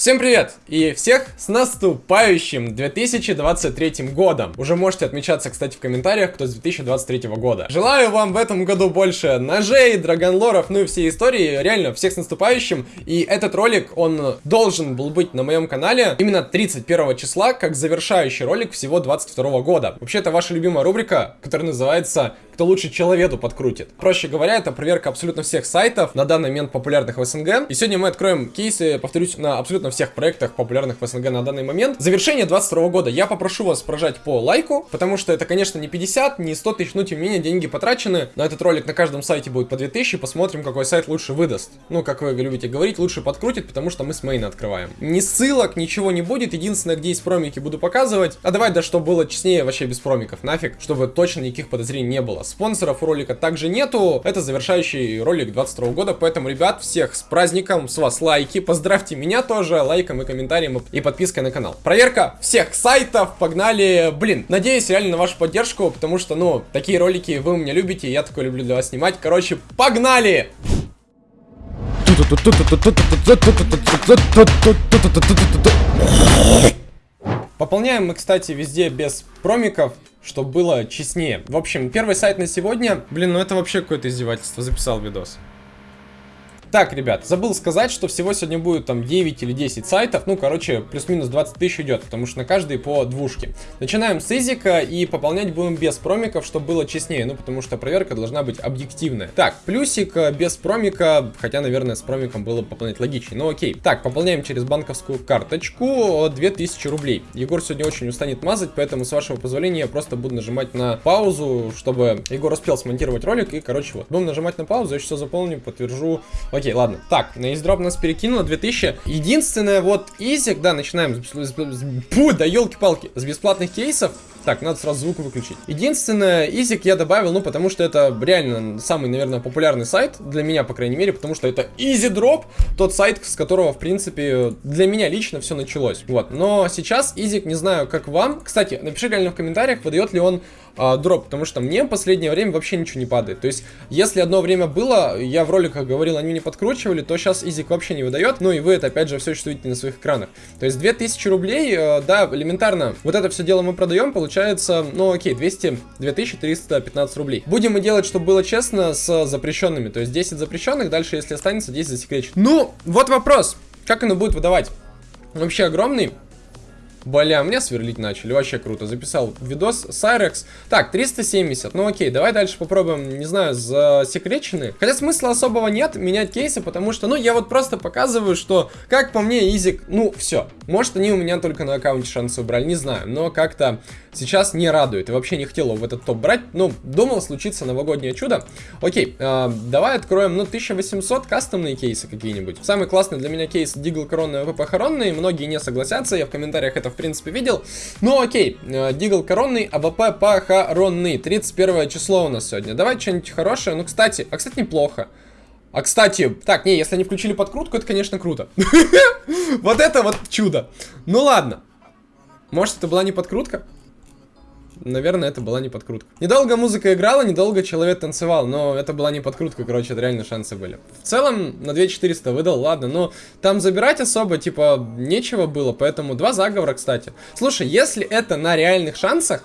Всем привет! И всех с наступающим 2023 годом! Уже можете отмечаться, кстати, в комментариях, кто с 2023 года. Желаю вам в этом году больше ножей, драгонлоров, ну и всей истории. Реально, всех с наступающим. И этот ролик, он должен был быть на моем канале именно 31 числа, как завершающий ролик всего 22 года. Вообще, это ваша любимая рубрика, которая называется «Кто лучше человеку подкрутит». Проще говоря, это проверка абсолютно всех сайтов, на данный момент популярных в СНГ. И сегодня мы откроем кейсы, повторюсь, на абсолютно всех проектах, популярных в СНГ на данный момент. Завершение 22 года. Я попрошу вас прожать по лайку, потому что это, конечно, не 50, не 100 тысяч, но тем не менее деньги потрачены. На этот ролик на каждом сайте будет по 2000, посмотрим, какой сайт лучше выдаст. Ну, как вы любите говорить, лучше подкрутит, потому что мы с мейна открываем. Ни ссылок, ничего не будет, единственное, где есть промики, буду показывать. А давай, да, чтобы было честнее, вообще без промиков, нафиг, чтобы точно никаких подозрений не было. Спонсоров у ролика также нету, это завершающий ролик 22 года, поэтому, ребят, всех с праздником, с вас лайки, поздравьте меня тоже, лайком и комментарием и подпиской на канал. Проверка всех сайтов, погнали. Блин, надеюсь реально на вашу поддержку, потому что, ну, такие ролики вы меня любите, я такой люблю для вас снимать. Короче, погнали! Пополняем мы, кстати, везде без промиков, чтобы было честнее. В общем, первый сайт на сегодня. Блин, ну это вообще какое-то издевательство. Записал видос. Так, ребят, забыл сказать, что всего сегодня будет там 9 или 10 сайтов. Ну, короче, плюс-минус 20 тысяч идет, потому что на каждый по двушке. Начинаем с изика и пополнять будем без промиков, чтобы было честнее. Ну, потому что проверка должна быть объективная. Так, плюсик э, без промика, хотя, наверное, с промиком было пополнять логичнее. Ну, окей. Так, пополняем через банковскую карточку 2000 рублей. Егор сегодня очень устанет мазать, поэтому, с вашего позволения, я просто буду нажимать на паузу, чтобы Егор успел смонтировать ролик. И, короче, вот, будем нажимать на паузу, я все заполню, подтвержу. Окей, ладно. Так, на издроп нас перекинуло 2000. Единственное, вот изик, да, начинаем. Пу, да елки-палки, с бесплатных кейсов. Так, надо сразу звук выключить. Единственное, изик я добавил, ну, потому что это реально самый, наверное, популярный сайт, для меня, по крайней мере, потому что это EasyDrop, тот сайт, с которого, в принципе, для меня лично все началось. Вот, но сейчас изик, не знаю, как вам. Кстати, напиши реально в комментариях, выдает ли он а, дроп, потому что мне в последнее время вообще ничего не падает. То есть, если одно время было, я в роликах говорил, они не подкручивали, то сейчас изик вообще не выдает, ну и вы это, опять же, все видите на своих экранах. То есть, 2000 рублей, э, да, элементарно, вот это все дело мы продаем, получается, ну окей, 200, 2315 рублей. Будем мы делать, чтобы было честно, с запрещенными, то есть 10 запрещенных, дальше, если останется, 10 засекреченных. Ну, вот вопрос, как оно будет выдавать? Вообще огромный. Бля, меня сверлить начали, вообще круто. Записал видос Сайрекс. Так, 370, ну окей, давай дальше попробуем, не знаю, засекречены. Хотя смысла особого нет менять кейсы, потому что, ну, я вот просто показываю, что, как по мне, Изик, ну, все. Может, они у меня только на аккаунте шансы убрали, не знаю, но как-то сейчас не радует. И вообще не хотел в этот топ брать, ну, думал случится новогоднее чудо. Окей, э, давай откроем, ну, 1800 кастомные кейсы какие-нибудь. Самый классный для меня кейс Дигл Коронный Похоронный, многие не согласятся, я в комментариях это в принципе, видел. Ну, окей, э, Дигл коронный, АВП похоронный. 31 число у нас сегодня. Давай что-нибудь хорошее. Ну, кстати, а, кстати, неплохо. А, кстати, так, не, если они включили подкрутку, это, конечно, круто. Вот это вот чудо. Ну, ладно. Может, это была не подкрутка? Наверное, это была не подкрутка. Недолго музыка играла, недолго человек танцевал, но это была не подкрутка, короче, это реально шансы были. В целом, на 2400 выдал, ладно, но там забирать особо, типа, нечего было, поэтому два заговора, кстати. Слушай, если это на реальных шансах,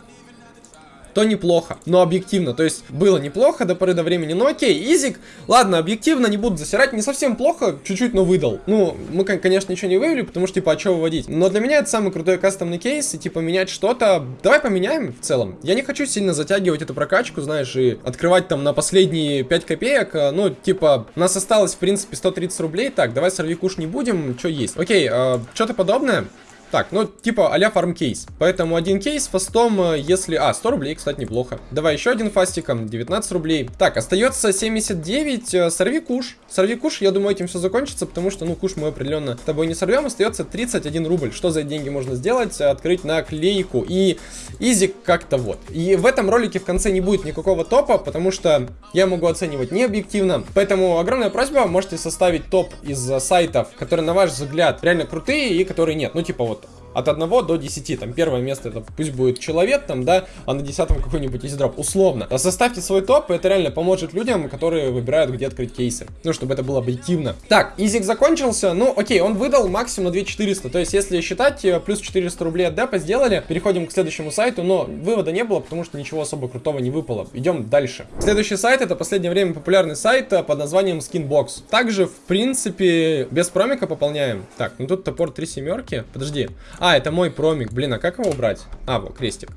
то неплохо. Но объективно, то есть было неплохо до поры до времени. Но окей, изик, ладно, объективно не буду засирать, не совсем плохо, чуть-чуть, но выдал. Ну, мы, конечно, ничего не вывели, потому что, типа, а что выводить? Но для меня это самый крутой кастомный кейс, и, типа, менять что-то... Давай поменяем в целом. Я не хочу сильно затягивать эту прокачку, знаешь, и открывать там на последние 5 копеек. А, ну, типа, у нас осталось, в принципе, 130 рублей. Так, давай сорви куш не будем, что есть. Окей, э, что-то подобное. Так, ну, типа а-ля фарм-кейс. Поэтому один кейс фастом, э, если... А, 100 рублей, кстати, неплохо. Давай еще один фастиком, 19 рублей. Так, остается 79, э, сорви куш. Сорви куш, я думаю, этим все закончится, потому что, ну, куш мы определенно тобой не сорвем. Остается 31 рубль. Что за деньги можно сделать? Открыть наклейку. И изик как-то вот. И в этом ролике в конце не будет никакого топа, потому что я могу оценивать не объективно. Поэтому огромная просьба, можете составить топ из сайтов, которые, на ваш взгляд, реально крутые и которые нет. Ну, типа вот от 1 до 10. Там первое место это пусть будет человек, там, да, а на 10 какой-нибудь EasyDrop. Условно. А составьте свой топ, и это реально поможет людям, которые выбирают, где открыть кейсы. Ну, чтобы это было объективно. Так, изик закончился. Ну, окей, он выдал максимум 2400. То есть, если считать, э, плюс 400 рублей от депа сделали. Переходим к следующему сайту, но вывода не было, потому что ничего особо крутого не выпало. Идем дальше. Следующий сайт это последнее время популярный сайт э, под названием Skinbox. Также, в принципе, без промика пополняем. Так, ну тут топор 3 семерки. Подожди. А, это мой промик. Блин, а как его убрать? А, вот, крестик.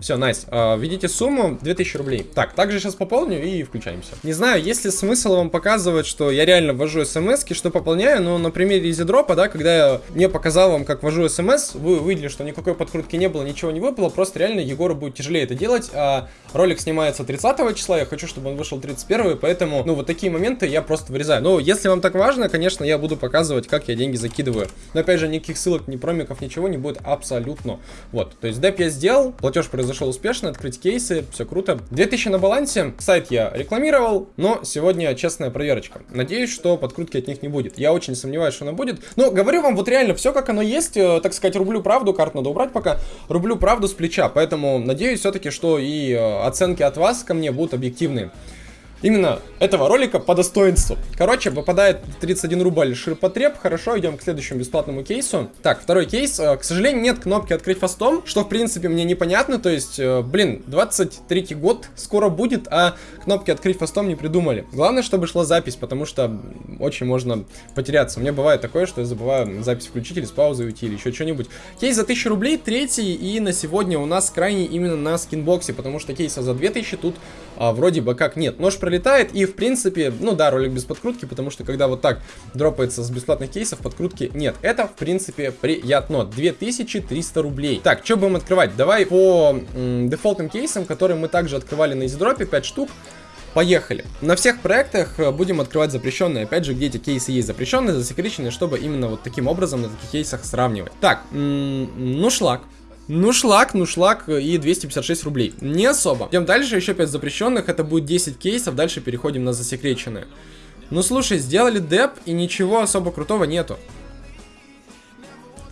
Все, найс. Nice. Введите сумму 2000 рублей. Так, также сейчас пополню и включаемся. Не знаю, есть ли смысл вам показывать, что я реально ввожу смс что пополняю, но на примере изидропа, да, когда я не показал вам, как ввожу смс, вы увидели, что никакой подкрутки не было, ничего не выпало, просто реально Егору будет тяжелее это делать, а ролик снимается 30 числа, я хочу, чтобы он вышел 31, поэтому, ну, вот такие моменты я просто вырезаю. Но если вам так важно, конечно, я буду показывать, как я деньги закидываю. Но опять же, никаких ссылок, ни промиков, ничего не будет абсолютно. Вот, то есть деп я сделал, платеж произошел произошел успешно, открыть кейсы, все круто. 2000 на балансе, сайт я рекламировал, но сегодня честная проверочка. Надеюсь, что подкрутки от них не будет. Я очень сомневаюсь, что она будет. Но говорю вам вот реально все как оно есть, э, так сказать, рублю правду, карт надо убрать пока, рублю правду с плеча, поэтому надеюсь все-таки, что и э, оценки от вас ко мне будут объективные именно этого ролика по достоинству. Короче, выпадает 31 рубль ширпотреб. Хорошо, идем к следующему бесплатному кейсу. Так, второй кейс. Э, к сожалению, нет кнопки открыть фастом, что в принципе мне непонятно. То есть, э, блин, 23 год скоро будет, а кнопки открыть фастом не придумали. Главное, чтобы шла запись, потому что очень можно потеряться. У меня бывает такое, что я забываю запись включить или с паузы уйти, или еще что-нибудь. Кейс за 1000 рублей, третий, и на сегодня у нас крайний именно на скинбоксе, потому что кейса за 2000 тут а, вроде бы как нет. Нож пролетает, и в принципе, ну да, ролик без подкрутки, потому что когда вот так дропается с бесплатных кейсов, подкрутки нет. Это, в принципе, приятно. 2300 рублей. Так, что будем открывать? Давай по дефолтным кейсам, которые мы также открывали на издропе, 5 штук. Поехали. На всех проектах э, будем открывать запрещенные. Опять же, где эти кейсы есть запрещенные, засекреченные, чтобы именно вот таким образом на таких кейсах сравнивать. Так, ну шлак. Ну шлак, ну шлак и 256 рублей. Не особо. Идем дальше, еще 5 запрещенных, это будет 10 кейсов, дальше переходим на засекреченные. Ну слушай, сделали деп и ничего особо крутого нету.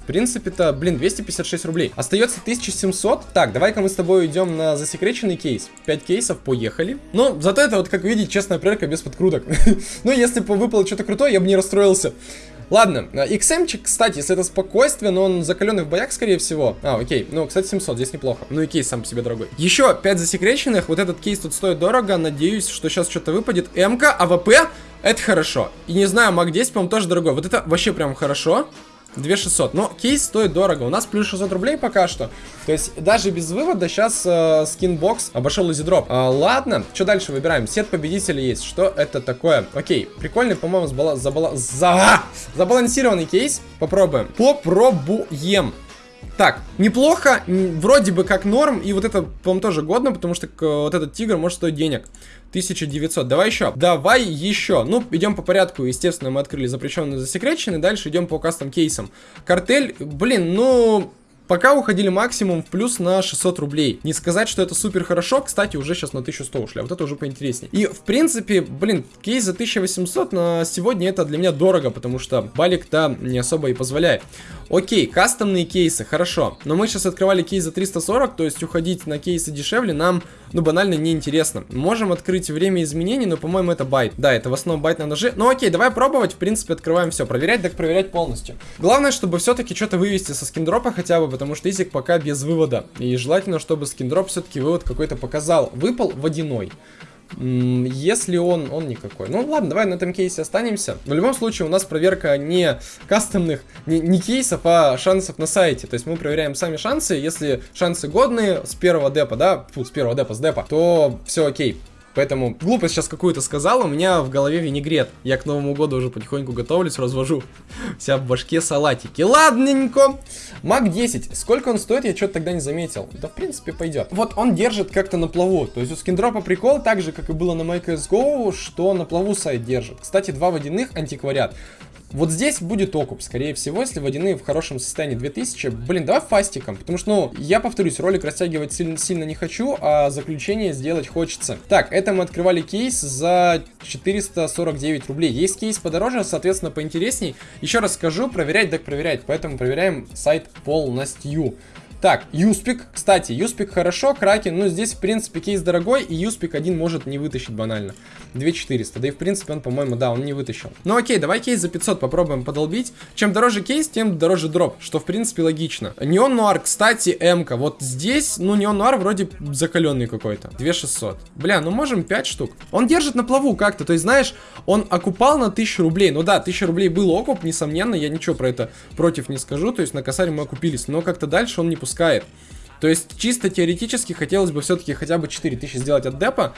В принципе-то, блин, 256 рублей. Остается 1700. Так, давай-ка мы с тобой идем на засекреченный кейс. 5 кейсов, поехали. Ну, зато это вот, как видите, честная проверка без подкруток. ну, если бы выпало что-то крутое, я бы не расстроился. Ладно, XM, кстати, если это спокойствие, но он закаленный в боях, скорее всего. А, окей. Ну, кстати, 700, здесь неплохо. Ну и кейс сам по себе дорогой. Еще 5 засекреченных. Вот этот кейс тут стоит дорого. Надеюсь, что сейчас что-то выпадет. МК, АВП. Это хорошо. И не знаю, МАК 10, по-моему, тоже дорогой. Вот это вообще прям хорошо. 2600. Но кейс стоит дорого. У нас плюс 600 рублей пока что. То есть даже без вывода сейчас э, Skinbox обошел EasyDrop. А, ладно, что дальше выбираем? Сет победителей есть. Что это такое? Окей, прикольный, по-моему, забала... забала... за... забалансированный кейс. Попробуем. Попробуем. Так, неплохо, вроде бы как норм, и вот это, по-моему, тоже годно, потому что вот этот тигр может стоить денег. 1900. Давай еще. Давай еще. Ну, идем по порядку. Естественно, мы открыли запрещенный засекреченный. Дальше идем по кастом кейсам. Картель, блин, ну... Пока уходили максимум в плюс на 600 рублей. Не сказать, что это супер хорошо, кстати, уже сейчас на 1100 ушли, а вот это уже поинтереснее. И, в принципе, блин, кейс за 1800 на сегодня это для меня дорого, потому что балик-то не особо и позволяет. Окей, кастомные кейсы, хорошо. Но мы сейчас открывали кейс за 340, то есть уходить на кейсы дешевле нам, ну, банально неинтересно. Можем открыть время изменений, но, по-моему, это bait. Да, это в основном bait на ноже. Ну, окей, давай пробовать. В принципе, открываем все. Проверять, так проверять полностью. Главное, чтобы все-таки что-то вывести со скиндропа хотя бы, потому что Изик пока без вывода. И желательно, чтобы скиндроп все-таки вывод какой-то показал. Выпал водяной. Если он, он никакой. Ну ладно, давай на этом кейсе останемся. В любом случае у нас проверка не кастомных, не, не кейсов, а шансов на сайте. То есть мы проверяем сами шансы. Если шансы годные с первого депа, да, фу, с первого депа, с депа, то все окей. Поэтому глупость сейчас какую-то сказал, у меня в голове винегрет. Я к Новому году уже потихоньку готовлюсь, развожу вся в башке салатики. Ладненько. Мак 10. Сколько он стоит, я что-то тогда не заметил. Да, в принципе, пойдет. Вот он держит как-то на плаву. То есть у скиндропа прикол, так же, как и было на MyCSGO, что на плаву сайт держит. Кстати, два водяных антиквариат. Вот здесь будет окуп, скорее всего, если водяные в хорошем состоянии 2000. Блин, давай фастиком, потому что, ну, я повторюсь, ролик растягивать сильно, сильно не хочу, а заключение сделать хочется. Так, это мы открывали кейс за 449 рублей. Есть кейс подороже, соответственно, поинтересней. Еще раз скажу, проверять так проверять, поэтому проверяем сайт полностью. Так, Юспик. Кстати, Юспик хорошо, Кракен, ну здесь, в принципе, кейс дорогой, и Юспик один может не вытащить банально. 2400, да и, в принципе, он, по-моему, да, он не вытащил. Ну окей, давай кейс за 500 попробуем подолбить. Чем дороже кейс, тем дороже дроп, что, в принципе, логично. Неон Нуар, кстати, М-ка. Вот здесь, ну, Неон Нуар вроде закаленный какой-то. 2600. Бля, ну можем 5 штук. Он держит на плаву как-то, то есть, знаешь, он окупал на 1000 рублей. Ну да, 1000 рублей был окуп, несомненно, я ничего про это против не скажу, то есть на косаре мы окупились, но как-то дальше он не пускал пускает. То есть, чисто теоретически хотелось бы все-таки хотя бы 4000 сделать от депа,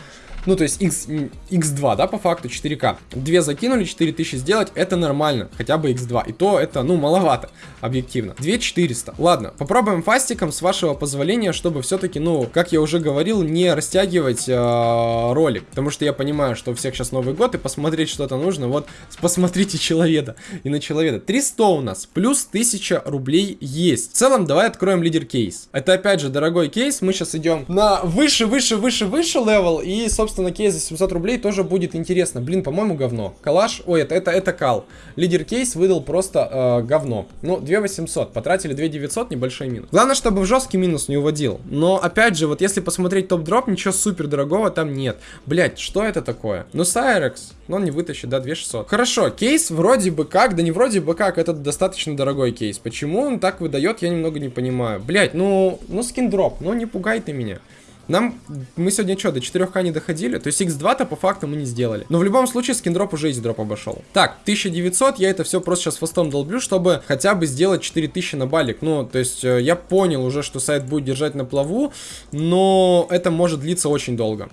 ну, то есть X, X2, да, по факту, 4К. Две закинули, 4000 сделать, это нормально, хотя бы X2. И то это, ну, маловато, объективно. 2400. Ладно, попробуем фастиком, с вашего позволения, чтобы все-таки, ну, как я уже говорил, не растягивать э, ролик. Потому что я понимаю, что у всех сейчас Новый год, и посмотреть что-то нужно. Вот, посмотрите человека и на человека. 300 у нас, плюс 1000 рублей есть. В целом, давай откроем лидер кейс. Это, опять же, дорогой кейс. Мы сейчас идем на выше, выше, выше, выше level. И, собственно, кейс за 700 рублей тоже будет интересно. Блин, по-моему, говно. Калаш, ой, это, это, это кал. Лидер кейс выдал просто э, говно. Ну, 2800, потратили 2900, небольшой минус. Главное, чтобы в жесткий минус не уводил. Но, опять же, вот если посмотреть top drop, ничего супер дорогого там нет. Блять, что это такое? Ну, Сайрекс, но он не вытащит, да, 2600. Хорошо, кейс вроде бы как, да не вроде бы как, это достаточно дорогой кейс. Почему он так выдает, я немного не понимаю. Блять, ну, ну Skindrop, ну не пугай ты меня. Нам, мы сегодня что, до 4К не доходили? То есть X2-то по факту мы не сделали. Но в любом случае Skindrop уже EasyDrop обошел. Так, 1900, я это все просто сейчас фастом долблю, чтобы хотя бы сделать 4000 на балик. Ну, то есть э, я понял уже, что сайт будет держать на плаву, но это может длиться очень долго.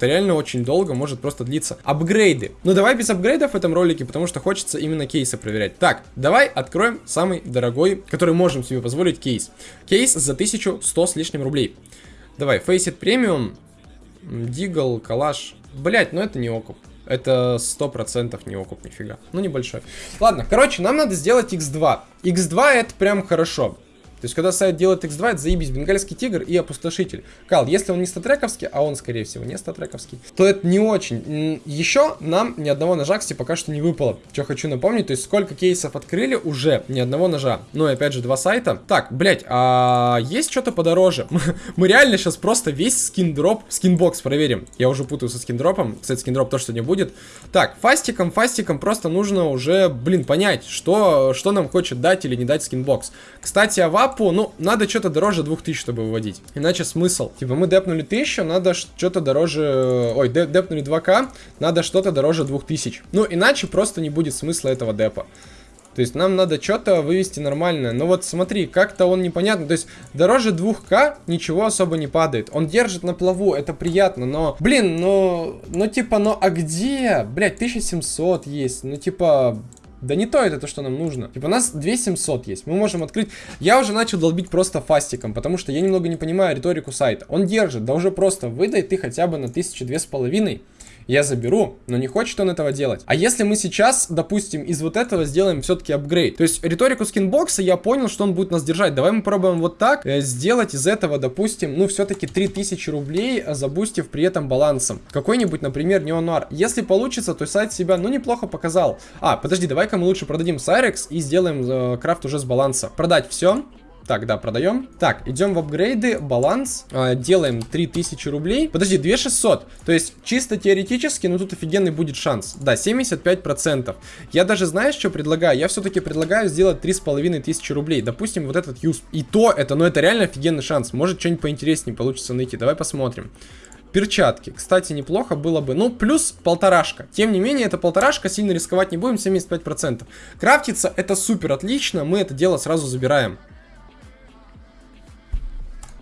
Это реально очень долго, может просто длиться. Апгрейды. Ну давай без апгрейдов в этом ролике, потому что хочется именно кейсы проверять. Так, давай откроем самый дорогой, который можем себе позволить кейс. Кейс за 1100 с лишним рублей. Давай, Faceit Premium, Дигл, Калаш. Блять, ну это не окуп. Это 100% не окуп, нифига. Ну, небольшой. Ладно, короче, нам надо сделать X2. X2 это прям хорошо. То есть, когда сайт делает X2, это заебись, бенгальский тигр и опустошитель. Кал, если он не статрековский, а он, скорее всего, не статрековский, то это не очень. Еще нам ни одного ножа, кстати, пока что не выпало. Что хочу напомнить, то есть, сколько кейсов открыли, уже ни одного ножа. Ну и опять же, два сайта. Так, блять, а есть что-то подороже? Мы реально сейчас просто весь Skindrop, Skinbox проверим. Я уже путаю со скиндропом. Кстати, Skindrop тоже сегодня будет. Так, фастиком, фастиком просто нужно уже, блин, понять, что, что нам хочет дать или не дать Skinbox. Кстати, Авап апу, ну, надо что-то дороже 2000, чтобы выводить. Иначе смысл. Типа, мы депнули 1000, надо что-то дороже... Ой, деп депнули 2к, надо что-то дороже 2000. Ну, иначе просто не будет смысла этого депа. То есть нам надо что-то вывести нормальное. Но вот смотри, как-то он непонятно. То есть дороже 2К ничего особо не падает. Он держит на плаву, это приятно, но... Блин, ну... Ну типа, ну а где? Блять, 1700 есть. Ну типа... Да не то это то, что нам нужно. Типа у нас 2700 есть. Мы можем открыть... Я уже начал долбить просто фастиком, потому что я немного не понимаю риторику сайта. Он держит, да уже просто выдай ты хотя бы на тысячу две с половиной я заберу, но не хочет он этого делать. А если мы сейчас, допустим, из вот этого сделаем все-таки апгрейд, то есть риторику скинбокса я понял, что он будет нас держать. Давай мы пробуем вот так э, сделать из этого, допустим, ну все-таки 3000 рублей, э, забустив при этом балансом. Какой-нибудь, например, неонуар. Если получится, то сайт себя, ну, неплохо показал. А, подожди, давай-ка мы лучше продадим Сайрекс и сделаем э, крафт уже с баланса. Продать все. Так, да, продаем. Так, идем в апгрейды, баланс, э, делаем 3000 рублей. Подожди, 2600. То есть, чисто теоретически, ну тут офигенный будет шанс. Да, 75%. Я даже, знаешь, что предлагаю? Я все-таки предлагаю сделать 3500 рублей. Допустим, вот этот юз. И то это, ну это реально офигенный шанс. Может, что-нибудь поинтереснее получится найти. Давай посмотрим. Перчатки. Кстати, неплохо было бы. Ну, плюс полторашка. Тем не менее, это полторашка, сильно рисковать не будем, 75%. Крафтиться это супер отлично, мы это дело сразу забираем.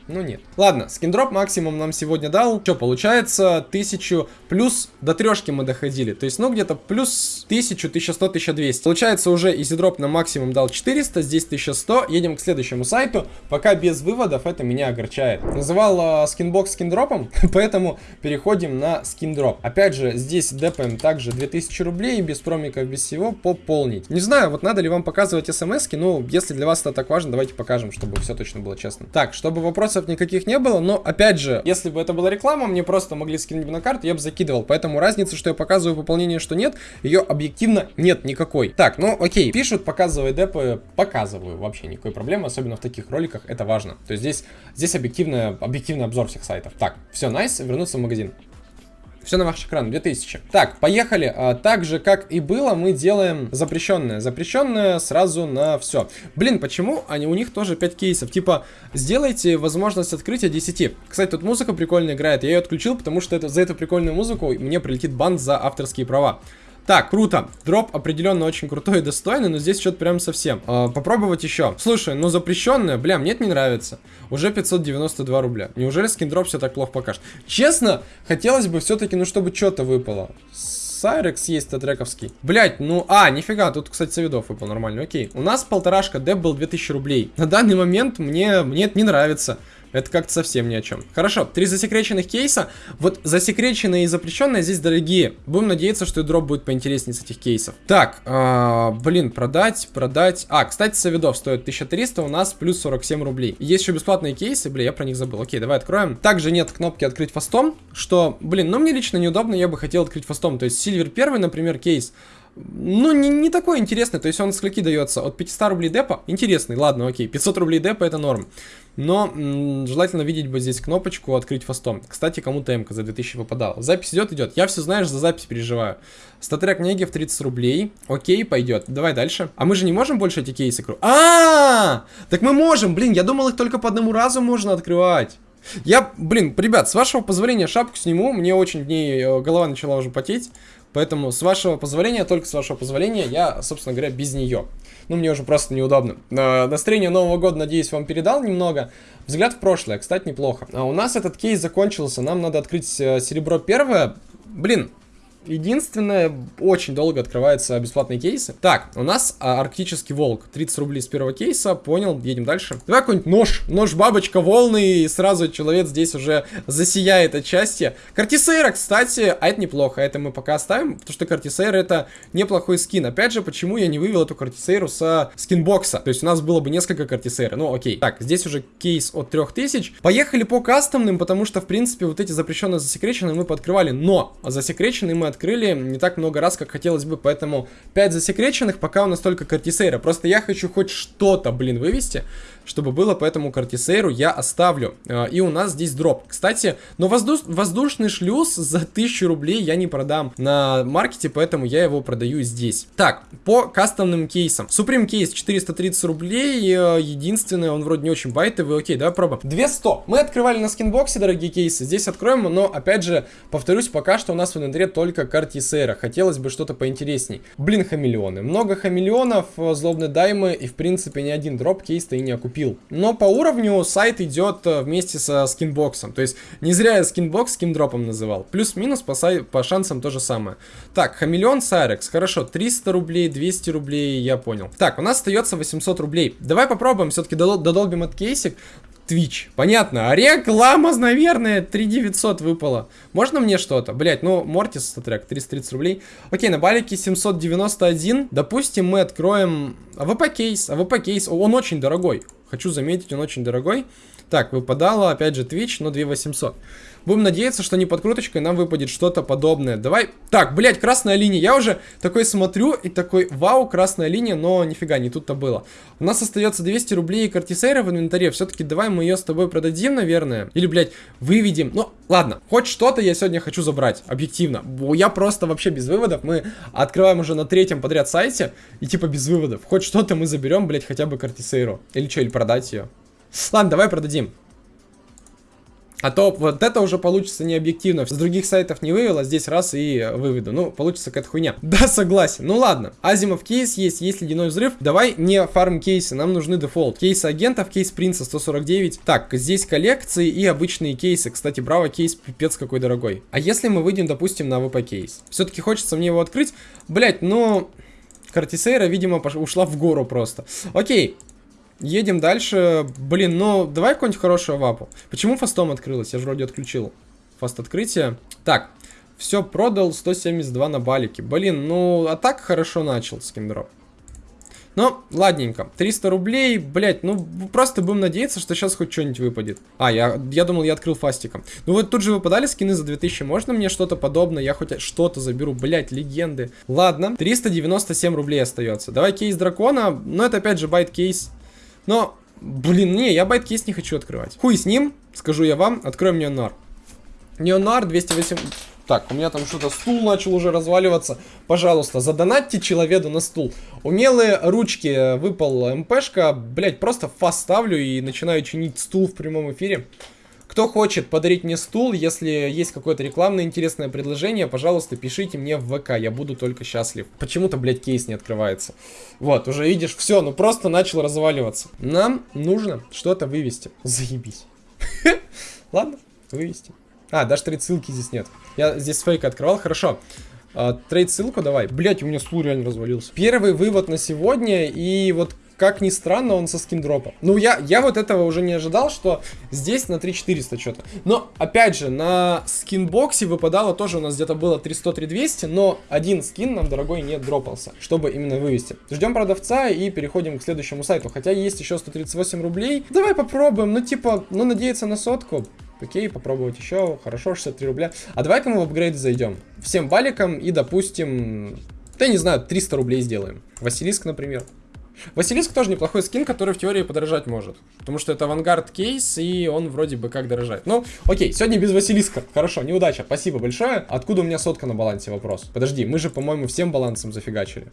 Ну нет. Ладно, SkinDrop максимум нам сегодня дал. Что, получается, 1000 плюс до трешки мы доходили. То есть, ну, где-то плюс 1000, 1100, 1200. Получается, уже EasyDrop нам максимум дал 400, здесь 1100. Едем к следующему сайту. Пока без выводов, это меня огорчает. Называл э, SkinBox SkinDrop ом, поэтому переходим на SkinDrop. Опять же, здесь депаем также 2000 рублей, без промиков, без всего, пополнить. Не знаю, вот надо ли вам показывать смс-ки, ну, если для вас это так важно, давайте покажем, чтобы все точно было честно. Так, чтобы вопросов никаких не было, но, опять же, если бы это была реклама, мне просто могли скинуть на карту, я бы закидывал. Поэтому разница, что я показываю пополнение, что нет, ее объективно нет никакой. Так, ну, окей, пишут, показывай депы, показываю, вообще никакой проблемы, особенно в таких роликах, это важно. То есть здесь, здесь объективный, объективный обзор всех сайтов. Так, все, найс, вернуться в магазин. Все на ваш экран, 2000. Так, поехали. А, так же, как и было, мы делаем запрещенное. Запрещенное сразу на все. Блин, почему они, у них тоже 5 кейсов? Типа, сделайте возможность открытия 10. Кстати, тут музыка прикольно играет. Я ее отключил, потому что это, за эту прикольную музыку мне прилетит бан за авторские права. Так, круто. Дроп определенно очень крутой и достойный, но здесь что-то прям совсем. Э, попробовать еще. Слушай, ну запрещенное, бля, мне это не нравится. Уже 592 рубля. Неужели SkinDrop все так плохо покажет? Честно, хотелось бы все-таки, ну чтобы что-то выпало. Сайрекс есть статтрековский. Блять, ну, а, нифига, тут, кстати, совидов выпал нормально, окей. У нас полторашка, деп был 2000 рублей. На данный момент мне, мне это не нравится. Это как-то совсем ни о чем. Хорошо, три засекреченных кейса. Вот засекреченные и запрещенные здесь дорогие. Будем надеяться, что и дроп будет поинтереснее с этих кейсов. Так, э, блин, продать, продать. А, кстати, Савидов стоит 1300, у нас плюс 47 рублей. Есть еще бесплатные кейсы, блин, я про них забыл. Окей, давай откроем. Также нет кнопки открыть фастом, что, блин, ну мне лично неудобно, я бы хотел открыть фастом. То есть Сильвер первый, например, кейс ну, не, не такой интересный. То есть он скольки дается? От 500 рублей депа? Интересный, ладно, окей. 500 рублей депа это норм. Но желательно видеть бы здесь кнопочку «Открыть фастом». Кстати, кому-то МК за 2000 выпадала. Запись идет, идет. Я все, знаешь, за запись переживаю. Статрек Негев 30 рублей. Окей, пойдет. Давай дальше. А мы же не можем больше эти кейсы... А, -а, а Так мы можем! Блин, я думал, их только по одному разу можно открывать. Я, блин, ребят, с вашего позволения шапку сниму. Мне очень в ней э, голова начала уже потеть. Поэтому, с вашего позволения, только с вашего позволения, я, собственно говоря, без нее. Ну, мне уже просто неудобно. Э, настроение Нового года, надеюсь, вам передал немного. Взгляд в прошлое, кстати, неплохо. А у нас этот кейс закончился, нам надо открыть э, серебро первое. Блин, Единственное, очень долго открываются бесплатные кейсы. Так, у нас а, арктический волк. 30 рублей с первого кейса. Понял, едем дальше. Давай какой-нибудь нож. Нож бабочка волны. И сразу человек здесь уже засияет от счастья. Кортисейра, кстати, а это неплохо. Это мы пока оставим, потому что Кортисейра это неплохой скин. Опять же, почему я не вывел эту Кортисейру со SkinBox а? То есть у нас было бы несколько Кортисейра. Ну, окей. Так, здесь уже кейс от 3000. Поехали по кастомным, потому что, в принципе, вот эти запрещенные засекреченные мы пооткрывали. Но засекреченные мы открыли не так много раз, как хотелось бы, поэтому 5 засекреченных, пока у нас только Картисейра. Просто я хочу хоть что-то, блин, вывести, чтобы было, поэтому Картисейру я оставлю. А, и у нас здесь дроп. Кстати, но воздуш воздушный шлюз за 1000 рублей я не продам на маркете, поэтому я его продаю здесь. Так, по кастомным кейсам. Supreme кейс 430 рублей, э, единственное, он вроде не очень байтовый, окей, давай пробуем. 200. Мы открывали на скинбоксе дорогие кейсы, здесь откроем, но опять же, повторюсь, пока что у нас в инвентаре только Картисейра. Хотелось бы что-то поинтересней. Блин, хамелеоны. Много хамелеонов, э, злобные даймы и в принципе ни один дроп кейс-то и не окупил купил. Но по уровню сайт идет э, вместе со SkinBox ом. То есть не зря я SkinBox SkinDrop ом называл. Плюс-минус по, сай... по шансам то же самое. Так, хамелеон Сайрекс. Хорошо, 300 рублей, 200 рублей, я понял. Так, у нас остается 800 рублей. Давай попробуем, все-таки додолбим этот кейсик. Twitch. Понятно. А реклама, наверное, 3900 выпало. Можно мне что-то? Блять, ну, Мортис StatTrak, 330 рублей. Окей, на балике 791. Допустим, мы откроем AWP кейс. AWP кейс, он очень дорогой. Хочу заметить, он очень дорогой. Так, выпадало, опять же, Twitch, но 2800. Будем надеяться, что не под круточкой нам выпадет что-то подобное. Давай. Так, блядь, красная линия. Я уже такой смотрю и такой, вау, красная линия, но нифига, не тут-то было. У нас остается 200 рублей и картисейра в инвентаре. Все-таки давай мы ее с тобой продадим, наверное. Или, блядь, выведем. Ну, ладно, хоть что-то я сегодня хочу забрать, объективно. Я просто вообще без выводов. Мы открываем уже на третьем подряд сайте и типа без выводов. Хоть что-то мы заберем, блядь, хотя бы кортисейру. Или что, или продать ее. Ладно, давай продадим. А то вот это уже получится не объективно. С других сайтов не вывел, а здесь раз и выведу. Ну, получится какая-то хуйня. Да, согласен. Ну ладно. Азимов кейс есть, есть ледяной взрыв. Давай не farm кейсы, нам нужны дефолт. Кейсы агентов, кейс принца 149. Так, здесь коллекции и обычные кейсы. Кстати, браво кейс пипец какой дорогой. А если мы выйдем, допустим, AWP кейс? Все-таки хочется мне его открыть. Блять, ну... Кортисейра, видимо, ушла в гору просто. Окей, Едем дальше. Блин, ну, давай какую-нибудь хорошую авапу. Почему fast ом открылась? Я же вроде отключил fast открытие. Так, все, продал 172 на балике. Блин, ну, а так хорошо начал SkinDrop. Но, ладненько. 300 рублей, блять, ну, просто будем надеяться, что сейчас хоть что-нибудь выпадет. А, я, я думал, я открыл фастиком. Ну, вот тут же выпадали скины за 2000. Можно мне что-то подобное? Я хоть что-то заберу, блять, легенды. Ладно, 397 рублей остается. Давай кейс дракона. Но это опять же bait кейс. Но, блин, не, я bait кейс не хочу открывать. Хуй с ним, скажу я вам, откроем Неонуар. Неонуар 208... Так, у меня там что-то стул начал уже разваливаться. Пожалуйста, задонатьте человеку на стул. Умелые ручки, выпал МПшка. Блять, просто fast ставлю и начинаю чинить стул в прямом эфире. Кто хочет подарить мне стул, если есть какое-то рекламное интересное предложение, пожалуйста, пишите мне в ВК, я буду только счастлив. Почему-то, блядь, кейс не открывается. Вот, уже видишь, все, ну просто начал разваливаться. Нам нужно что-то вывести. Заебись. Ладно, вывести. А, даже trade ссылки здесь нет. Я здесь фейк открывал, хорошо. А, trade ссылку давай. Блять, у меня стул реально развалился. Первый вывод на сегодня, и вот как ни странно, он со SkinDrop а. Ну, я, я вот этого уже не ожидал, что здесь на 3400 что-то. Но, опять же, на SkinBox е выпадало тоже у нас где-то было 300-3200, но один скин нам, дорогой, не дропался, чтобы именно вывести. Ждем продавца и переходим к следующему сайту. Хотя есть еще 138 рублей. Давай попробуем, ну, типа, ну, надеяться на сотку. Окей, попробовать еще. Хорошо, 63 рубля. А давай-ка мы в апгрейд зайдем. Всем баликом и, допустим, да не знаю, 300 рублей сделаем. Василиск, например. Василиск тоже неплохой скин, который в теории подорожать может. Потому что это авангард кейс, и он вроде бы как дорожает. Ну, окей, сегодня без Василиска. Хорошо, неудача. Спасибо большое. Откуда у меня сотка на балансе? Вопрос. Подожди, мы же, по-моему, всем балансом зафигачили.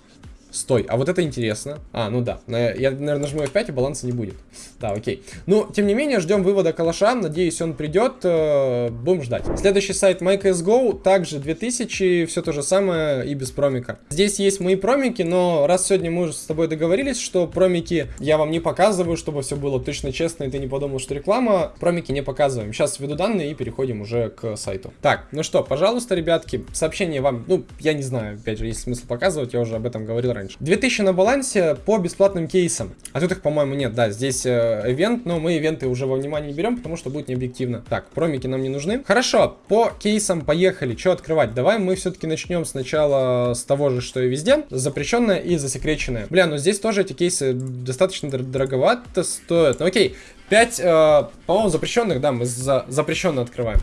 Стой, а вот это интересно. А, ну да. Я, наверное, нажму F5 и баланса не будет. Да, окей. Ну, тем не менее, ждем вывода калаша. Надеюсь, он придет. Э, будем ждать. Следующий сайт MyCSGO. Также 2000. Все то же самое и без промика. Здесь есть мои промики, но раз сегодня мы уже с тобой договорились, что промики я вам не показываю, чтобы все было точно честно, и ты не подумал, что реклама. Промики не показываем. Сейчас введу данные и переходим уже к сайту. Так, ну что, пожалуйста, ребятки, сообщение вам, ну, я не знаю, опять же, есть смысл показывать, я уже об этом говорил раньше раньше. 2000 на балансе по бесплатным кейсам. А тут их, по-моему, нет. Да, здесь э, ивент, но мы ивенты уже во внимание не берем, потому что будет необъективно. Так, промики нам не нужны. Хорошо, по кейсам поехали. Что открывать? Давай мы все-таки начнем сначала с того же, что и везде. Запрещенное и засекреченное. Бля, ну здесь тоже эти кейсы достаточно дороговато стоят. Ну окей, 5, э, по-моему, запрещенных, да, мы за запрещенно открываем.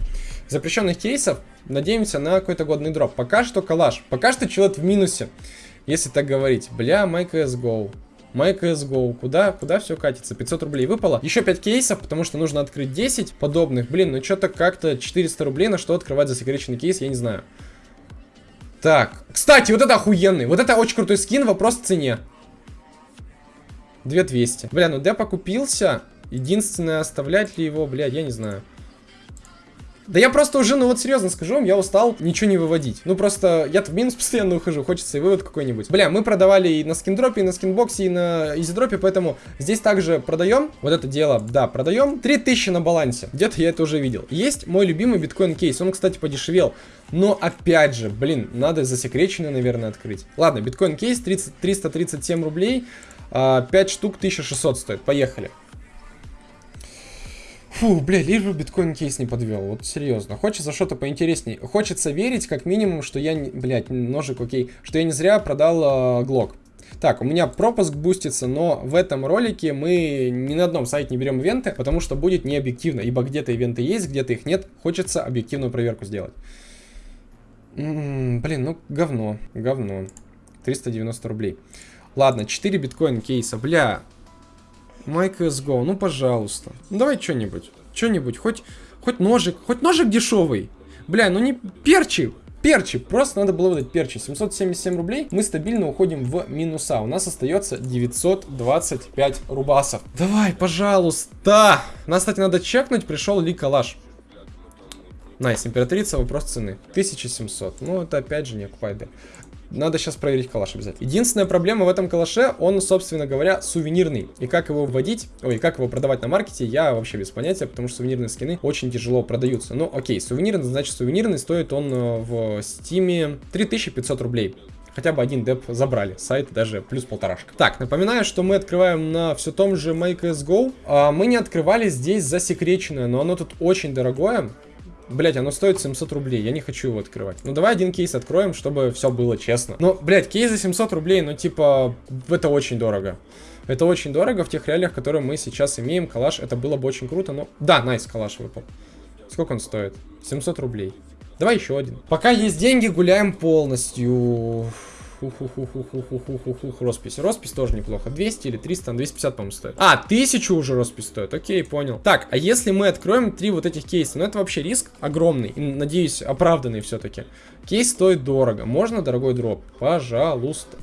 Запрещенных кейсов надеемся на какой-то годный дроп. Пока что калаш. Пока что человек в минусе. Если так говорить. Бля, MyCSGO. MyCSGO. Куда, куда все катится? 500 рублей выпало. Еще 5 кейсов, потому что нужно открыть 10 подобных. Блин, ну что-то как-то 400 рублей на что открывать засекреченный кейс, я не знаю. Так. Кстати, вот это охуенный. Вот это очень крутой скин, вопрос в цене. 2200. Бля, ну Деп окупился. Единственное, оставлять ли его, блядь, я не знаю. Да я просто уже, ну вот серьезно скажу вам, я устал ничего не выводить. Ну просто я в минус постоянно ухожу, хочется и вывод какой-нибудь. Бля, мы продавали и на скиндропе, и на скинбоксе, и на изидропе, поэтому здесь также продаем. Вот это дело, да, продаем. 3000 на балансе. Где-то я это уже видел. Есть мой любимый биткоин кейс. Он, кстати, подешевел. Но опять же, блин, надо засекреченный, наверное, открыть. Ладно, биткоин кейс 30, 337 рублей. 5 а, штук 1600 стоит. Поехали. Фу, бля, лишь бы биткоин кейс не подвел. Вот серьезно. Хочется что-то поинтереснее. Хочется верить, как минимум, что я, блядь, ножик, окей, что я не зря продал э, Глок. Так, у меня пропуск бустится, но в этом ролике мы ни на одном сайте не берем ивенты, потому что будет не объективно, ибо где-то ивенты есть, где-то их нет. Хочется объективную проверку сделать. М м-м, -м, блин, ну говно, говно. 390 рублей. Ладно, 4 биткоин кейса. Бля, MyCSGO, ну пожалуйста. Ну давай что-нибудь. Что-нибудь. Хоть, хоть ножик. Хоть ножик дешевый. Бля, ну не перчи. Перчи, просто надо было выдать перчи. 777 рублей, мы стабильно уходим в минуса. У нас остается 925 рубасов. Давай, пожалуйста. Нас, кстати, надо чекнуть, пришел ли калаш. Nice, императрица, вопрос цены. 1700. Ну, это опять же не окупайды. Надо сейчас проверить калаш обязательно. Единственная проблема в этом калаше, он, собственно говоря, сувенирный. И как его вводить, ой, как его продавать на маркете, я вообще без понятия, потому что сувенирные скины очень тяжело продаются. Ну, окей, сувенирный, значит сувенирный, стоит он э, в стиме 3500 рублей. Хотя бы один деп забрали, сайт даже плюс полторашка. Так, напоминаю, что мы открываем на все том же MyCSGO. А, мы не открывали здесь засекреченное, но оно тут очень дорогое. Блять, оно стоит 700 рублей, я не хочу его открывать. Ну давай один кейс откроем, чтобы все было честно. Ну, блять, кейс за 700 рублей, ну типа, это очень дорого. Это очень дорого в тех реалиях, которые мы сейчас имеем. Калаш, это было бы очень круто, но... Да, найс, калаш выпал. Сколько он стоит? 700 рублей. Давай еще один. Пока есть деньги, гуляем полностью. Роспись. Роспись тоже неплохо. 200 или 300, 250, по-моему, стоит. А, 1000 уже роспись стоит. Окей, понял. Так, а если мы откроем три вот этих кейса? Ну, это вообще риск огромный. И, надеюсь, оправданный все-таки. Кейс стоит дорого. Можно дорогой дроп? Пожалуйста.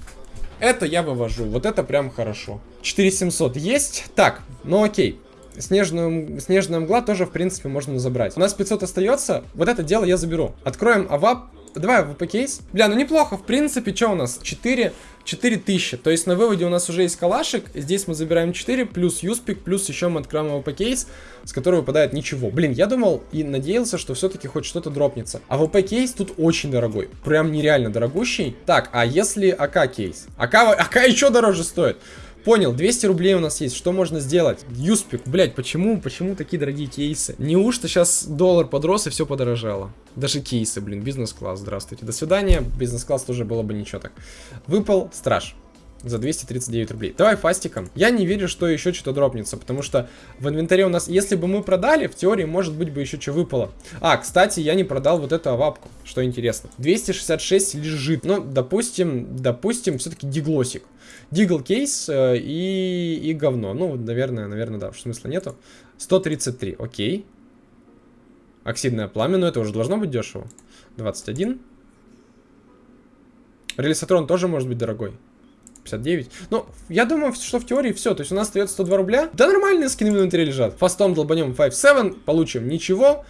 Это я вывожу. Вот это прям хорошо. 4700 есть? Так, ну окей. Снежную, снежная мгла тоже, в принципе, можно забрать. У нас 500 остается. Вот это дело я заберу. Откроем авап Давай AWP кейс. Бля, ну неплохо, в принципе, что у нас? 4, 4000. То есть на выводе у нас уже есть калашик. Здесь мы забираем 4, плюс юспик, плюс еще мы откроем AWP кейс, с которого выпадает ничего. Блин, я думал и надеялся, что все-таки хоть что-то дропнется. AWP кейс тут очень дорогой. Прям нереально дорогущий. Так, а если AK кейс? AK, AK еще дороже стоит. Понял, 200 рублей у нас есть. Что можно сделать? Юспик, блять, почему, почему такие дорогие кейсы? Неужто сейчас доллар подрос и все подорожало? Даже кейсы, блин, бизнес-класс, здравствуйте. До свидания, бизнес-класс тоже было бы ничего так. Выпал страж за 239 рублей. Давай фастиком. Я не верю, что еще что-то дропнется, потому что в инвентаре у нас, если бы мы продали, в теории, может быть, бы еще что выпало. А, кстати, я не продал вот эту авапку, что интересно. 266 лежит. Ну, допустим, допустим, все-таки диглосик. Дигл кейс э, и, и говно. Ну, наверное, наверное, да, смысла нету. 133, окей. Оксидное пламя, но это уже должно быть дешево. 21. Релисатрон тоже может быть дорогой. 59. Ну, я думаю, что в теории все. То есть у нас остается 102 рубля. Да нормальные скины в инвентаре лежат. Фастом долбанем 5-7, получим ничего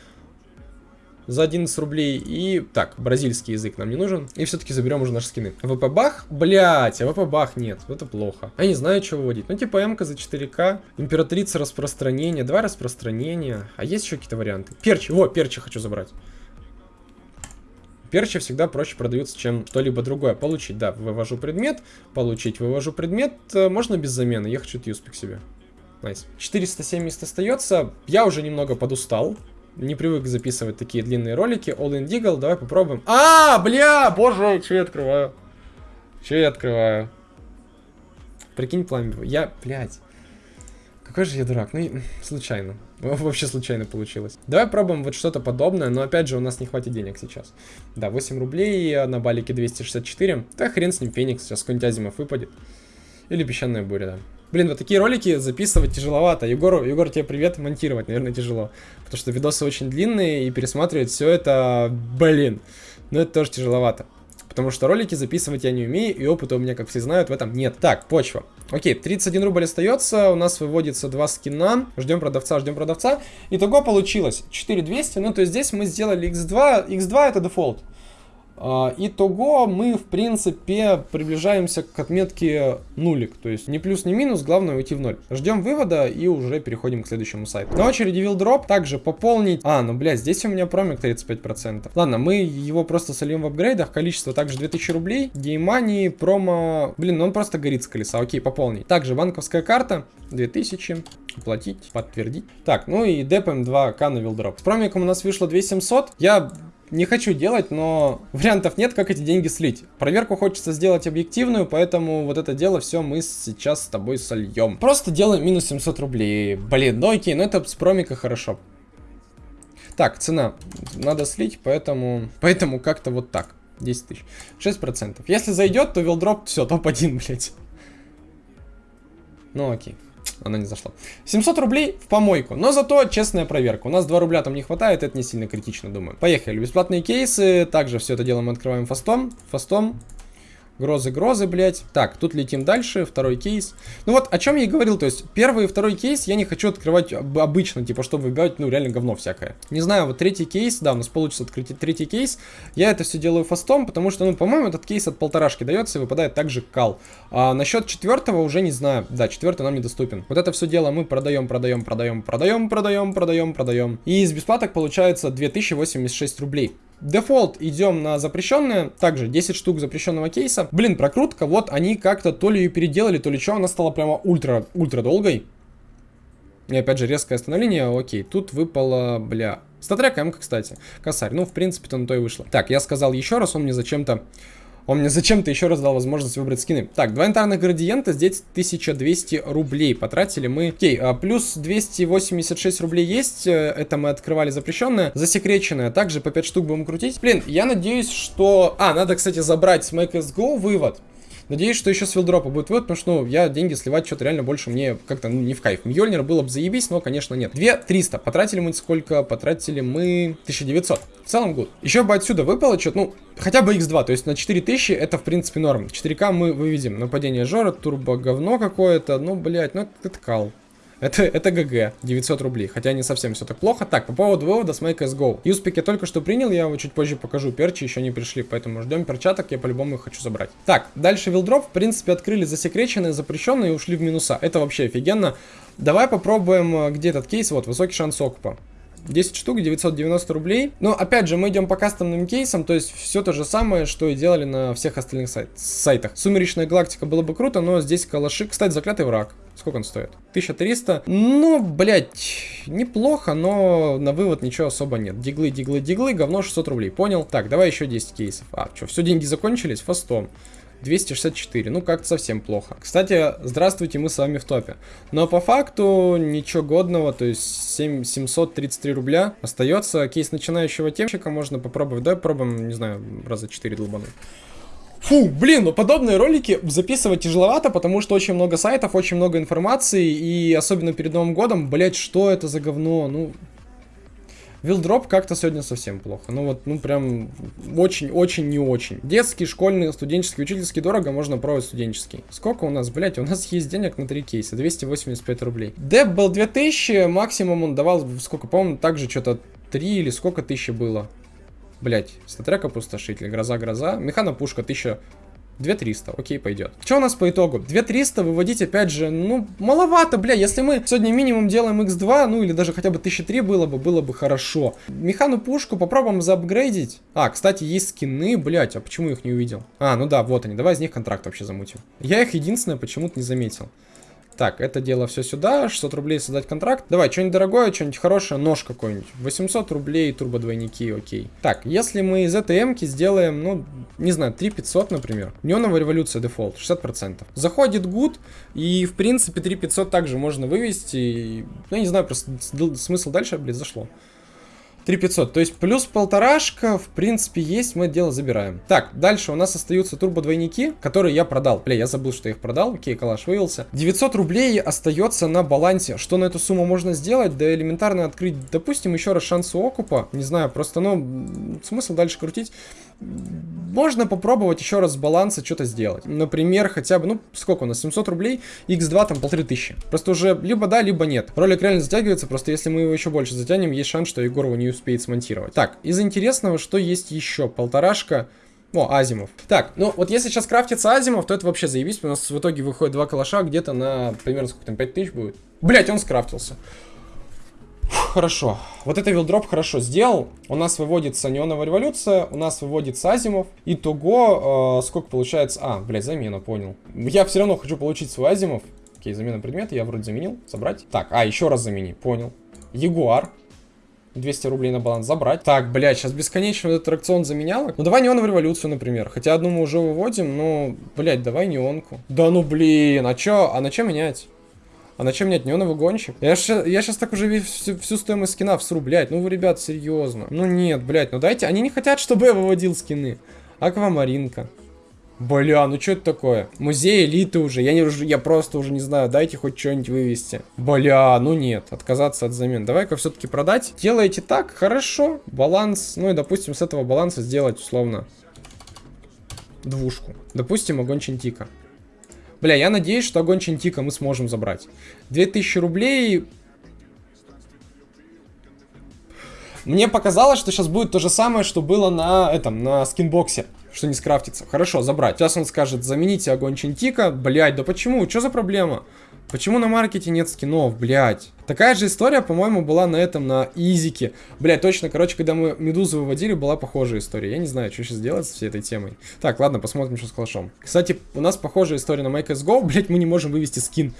за 11 рублей. И так, бразильский язык нам не нужен. И все-таки заберем уже наши скины. ВП бах? Блять, а ВП бах нет. Это плохо. Я не знаю, что выводить. Ну, типа МК за 4К. Императрица распространения. Два распространения. А есть еще какие-то варианты? Перчи. Во, перчи хочу забрать. Перчи всегда проще продаются, чем что-либо другое. Получить, да, вывожу предмет. Получить, вывожу предмет. Э, можно без замены. Я хочу юспик себе. Nice. Nice. 470 остается. Я уже немного подустал не привык записывать такие длинные ролики. All in Deagle, давай попробуем. А, бля, боже, что я открываю? Что я открываю? Прикинь, пламя. Я, блядь. Какой же я дурак. Ну, случайно. Вообще случайно получилось. Давай пробуем вот что-то подобное, но опять же у нас не хватит денег сейчас. Да, 8 рублей, на балике 264. Да хрен с ним, Феникс, сейчас какой-нибудь выпадет. Или песчаная буря, да. Блин, вот такие ролики записывать тяжеловато. Егор, Егор, тебе привет, монтировать, наверное, тяжело. Потому что видосы очень длинные, и пересматривать все это, блин, ну это тоже тяжеловато. Потому что ролики записывать я не умею, и опыта у меня, как все знают, в этом нет. Так, почва. Окей, 31 рубль остается, у нас выводится два скина. Ждем продавца, ждем продавца. Итого получилось 4200, ну то есть здесь мы сделали x2, x2 это дефолт. А, итого мы, в принципе, приближаемся к отметке нулик. То есть ни плюс, ни минус, главное уйти в ноль. Ждем вывода и уже переходим к следующему сайту. На очереди вилдроп. Также пополнить... А, ну, блядь, здесь у меня промик 35%. Ладно, мы его просто сольем в апгрейдах. Количество также 2000 рублей. Геймани, промо... Блин, ну он просто горит с колеса. Окей, пополнить. Также банковская карта 2000. Оплатить, подтвердить. Так, ну и депаем 2к на вилдроп. С промиком у нас вышло 2700. Я не хочу делать, но вариантов нет, как эти деньги слить. Проверку хочется сделать объективную, поэтому вот это дело все мы сейчас с тобой сольем. Просто делаем минус 700 рублей. Блин, ну окей, ну это с промика хорошо. Так, цена. Надо слить, поэтому... Поэтому как-то вот так. 10 тысяч. 6%. Если зайдет, то вилдроп, все, топ-1, блядь. Ну окей она не зашла. 700 рублей в помойку, но зато честная проверка. У нас 2 рубля там не хватает, это не сильно критично, думаю. Поехали, бесплатные кейсы, также все это дело мы открываем фастом, фастом. Грозы, грозы, блядь. Так, тут летим дальше, второй кейс. Ну вот, о чем я и говорил, то есть, первый и второй кейс я не хочу открывать обычно, типа, чтобы выбивать, ну, реально говно всякое. Не знаю, вот третий кейс, да, у нас получится открыть третий кейс. Я это все делаю фастом, потому что, ну, по-моему, этот кейс от полторашки дается и выпадает также кал. А насчет четвертого уже не знаю. Да, четвертый нам недоступен. Вот это все дело мы продаем, продаем, продаем, продаем, продаем, продаем, продаем. И из бесплаток получается 2086 рублей. Дефолт идем на запрещенные, также 10 штук запрещенного кейса. Блин, прокрутка, вот они как-то то ли ее переделали, то ли что, она стала прямо ультра, ультра долгой. И опять же резкое остановление, окей, тут выпало, бля, StatTrak М, кстати, косарь, ну в принципе-то на то и вышло. Так, я сказал еще раз, он мне зачем-то он мне зачем-то еще раз дал возможность выбрать скины. Так, два янтарных градиента, здесь 1200 рублей потратили мы. Окей, а плюс 286 рублей есть, э, это мы открывали запрещенное. Засекреченное, также по 5 штук будем крутить. Блин, я надеюсь, что... А, надо, кстати, забрать с Make Go вывод. Надеюсь, что еще с филдропа будет вывод, потому что, ну, я деньги сливать что-то реально больше мне как-то ну, не в кайф. Мьёльнир было бы заебись, но, конечно, нет. 2300. Потратили мы сколько? Потратили мы 1900. В целом гуд. Еще бы отсюда выпало что-то, ну, хотя бы x2, то есть на 4000 это, в принципе, норм. 4К мы выведем. Нападение Жора, турбо говно какое-то, ну, блядь, ну, это кал. Это, это ГГ, 900 рублей, хотя не совсем все так плохо. Так, по поводу вывода с Make Go. Юспик я только что принял, я его чуть позже покажу. Перчи еще не пришли, поэтому ждем перчаток, я по-любому их хочу забрать. Так, дальше вилдроп, в принципе, открыли засекреченные, запрещенные и ушли в минуса. Это вообще офигенно. Давай попробуем, э, где этот кейс, вот, высокий шанс окупа. 10 штук, 990 рублей. Но опять же, мы идем по кастомным кейсам, то есть все то же самое, что и делали на всех остальных сайт сайтах. Сумеречная галактика было бы круто, но здесь калаши. Кстати, заклятый враг. Сколько он стоит? 1300. Ну, блядь, неплохо, но на вывод ничего особо нет. Диглы, диглы, диглы, говно 600 рублей. Понял? Так, давай еще 10 кейсов. А, что, все деньги закончились? Фастом. 264. Ну, как-то совсем плохо. Кстати, здравствуйте, мы с вами в топе. Но по факту ничего годного, то есть 7, 733 рубля остается. Кейс начинающего темщика можно попробовать. Давай попробуем, не знаю, раза 4 долбануть. Фу, блин, ну подобные ролики записывать тяжеловато, потому что очень много сайтов, очень много информации, и особенно перед Новым годом, блять, что это за говно, ну, Вилдроп как-то сегодня совсем плохо. Ну вот, ну прям очень-очень не очень. Детский, школьный, студенческий, учительский дорого, можно пробовать студенческий. Сколько у нас, блять, у нас есть денег на 3 кейса, 285 рублей. Деп был 2000, максимум он давал, сколько, по-моему, также что-то 3 или сколько тысяч было. Блять, статрек опустошитель, гроза-гроза, механа-пушка 1000 2300, окей, пойдет. Что у нас по итогу? 2300 выводить, опять же, ну, маловато, бля. Если мы сегодня минимум делаем x2, ну, или даже хотя бы 1003 было бы, было бы хорошо. Механу пушку попробуем заапгрейдить. А, кстати, есть скины, блять, а почему их не увидел? А, ну да, вот они, давай из них контракт вообще замутим. Я их единственное почему-то не заметил. Так, это дело все сюда, 600 рублей создать контракт. Давай, что-нибудь дорогое, что-нибудь хорошее, нож какой-нибудь. 800 рублей, турбо-двойники, окей. Так, если мы из этой м сделаем, ну, не знаю, 3500, например. Неоновая революция дефолт, 60%. Заходит good, и, в принципе, 3500 также можно вывести. Ну, я не знаю, просто смысл дальше, блядь, зашло. 3500. То есть плюс полторашка, в принципе, есть, мы дело забираем. Так, дальше у нас остаются турбо-двойники, которые я продал. Бля, я забыл, что я их продал. Окей, калаш вывелся. 900 рублей остается на балансе. Что на эту сумму можно сделать? Да элементарно открыть, допустим, еще раз шанс окупа. Не знаю, просто, ну, смысл дальше крутить можно попробовать еще раз с баланса что-то сделать. Например, хотя бы, ну, сколько у нас, 700 рублей, x2 там полторы тысячи. Просто уже либо да, либо нет. Ролик реально затягивается, просто если мы его еще больше затянем, есть шанс, что Егор его не успеет смонтировать. Так, из интересного, что есть еще? Полторашка. О, Азимов. Так, ну вот если сейчас крафтится Азимов, то это вообще заебись. У нас в итоге выходит два калаша где-то на примерно сколько там, 5000 будет. Блять, он скрафтился. Хорошо. Вот это вилдроп хорошо сделал. У нас выводится неоновая революция, у нас выводится Азимов. Итого, э, сколько получается... А, блядь, замена, понял. Я все равно хочу получить свой Азимов. Окей, замена предмета, я вроде заменил. Собрать. Так, а, еще раз замени, понял. Ягуар. 200 рублей на баланс забрать. Так, блядь, сейчас бесконечно этот аттракцион заменял. Ну, давай неоновую революцию, например. Хотя одну мы уже выводим, но, блядь, давай неонку. Да ну, блин, а чё? А на чё менять? А на чем нет? Неоновый гонщик? Я, ш, я сейчас так уже всю, всю стоимость скина всру, блядь. Ну вы, ребят, серьезно. Ну нет, блядь, ну дайте. Они не хотят, чтобы я выводил скины. Аквамаринка. Бля, ну что это такое? Музей элиты уже. Я, не, я просто уже не знаю. Дайте хоть что-нибудь вывести. Бля, ну нет. Отказаться от замен. Давай-ка все-таки продать. Делаете так, хорошо. Баланс. Ну и, допустим, с этого баланса сделать условно двушку. Допустим, огонь Чентика. Бля, я надеюсь, что огонь Чентика мы сможем забрать. 2000 рублей... Мне показалось, что сейчас будет то же самое, что было на этом, на скинбоксе что не скрафтится. Хорошо, забрать. Сейчас он скажет, замените огонь Чентика. Блять, да почему? Что за проблема? Почему на маркете нет скинов, блядь? Такая же история, по-моему, была на этом, на Изике. Блядь, точно, короче, когда мы Медузу выводили, была похожая история. Я не знаю, что сейчас делать с всей этой темой. Так, ладно, посмотрим, что с калашом. Кстати, у нас похожая история на Make Go. Блядь, мы не можем вывести скин.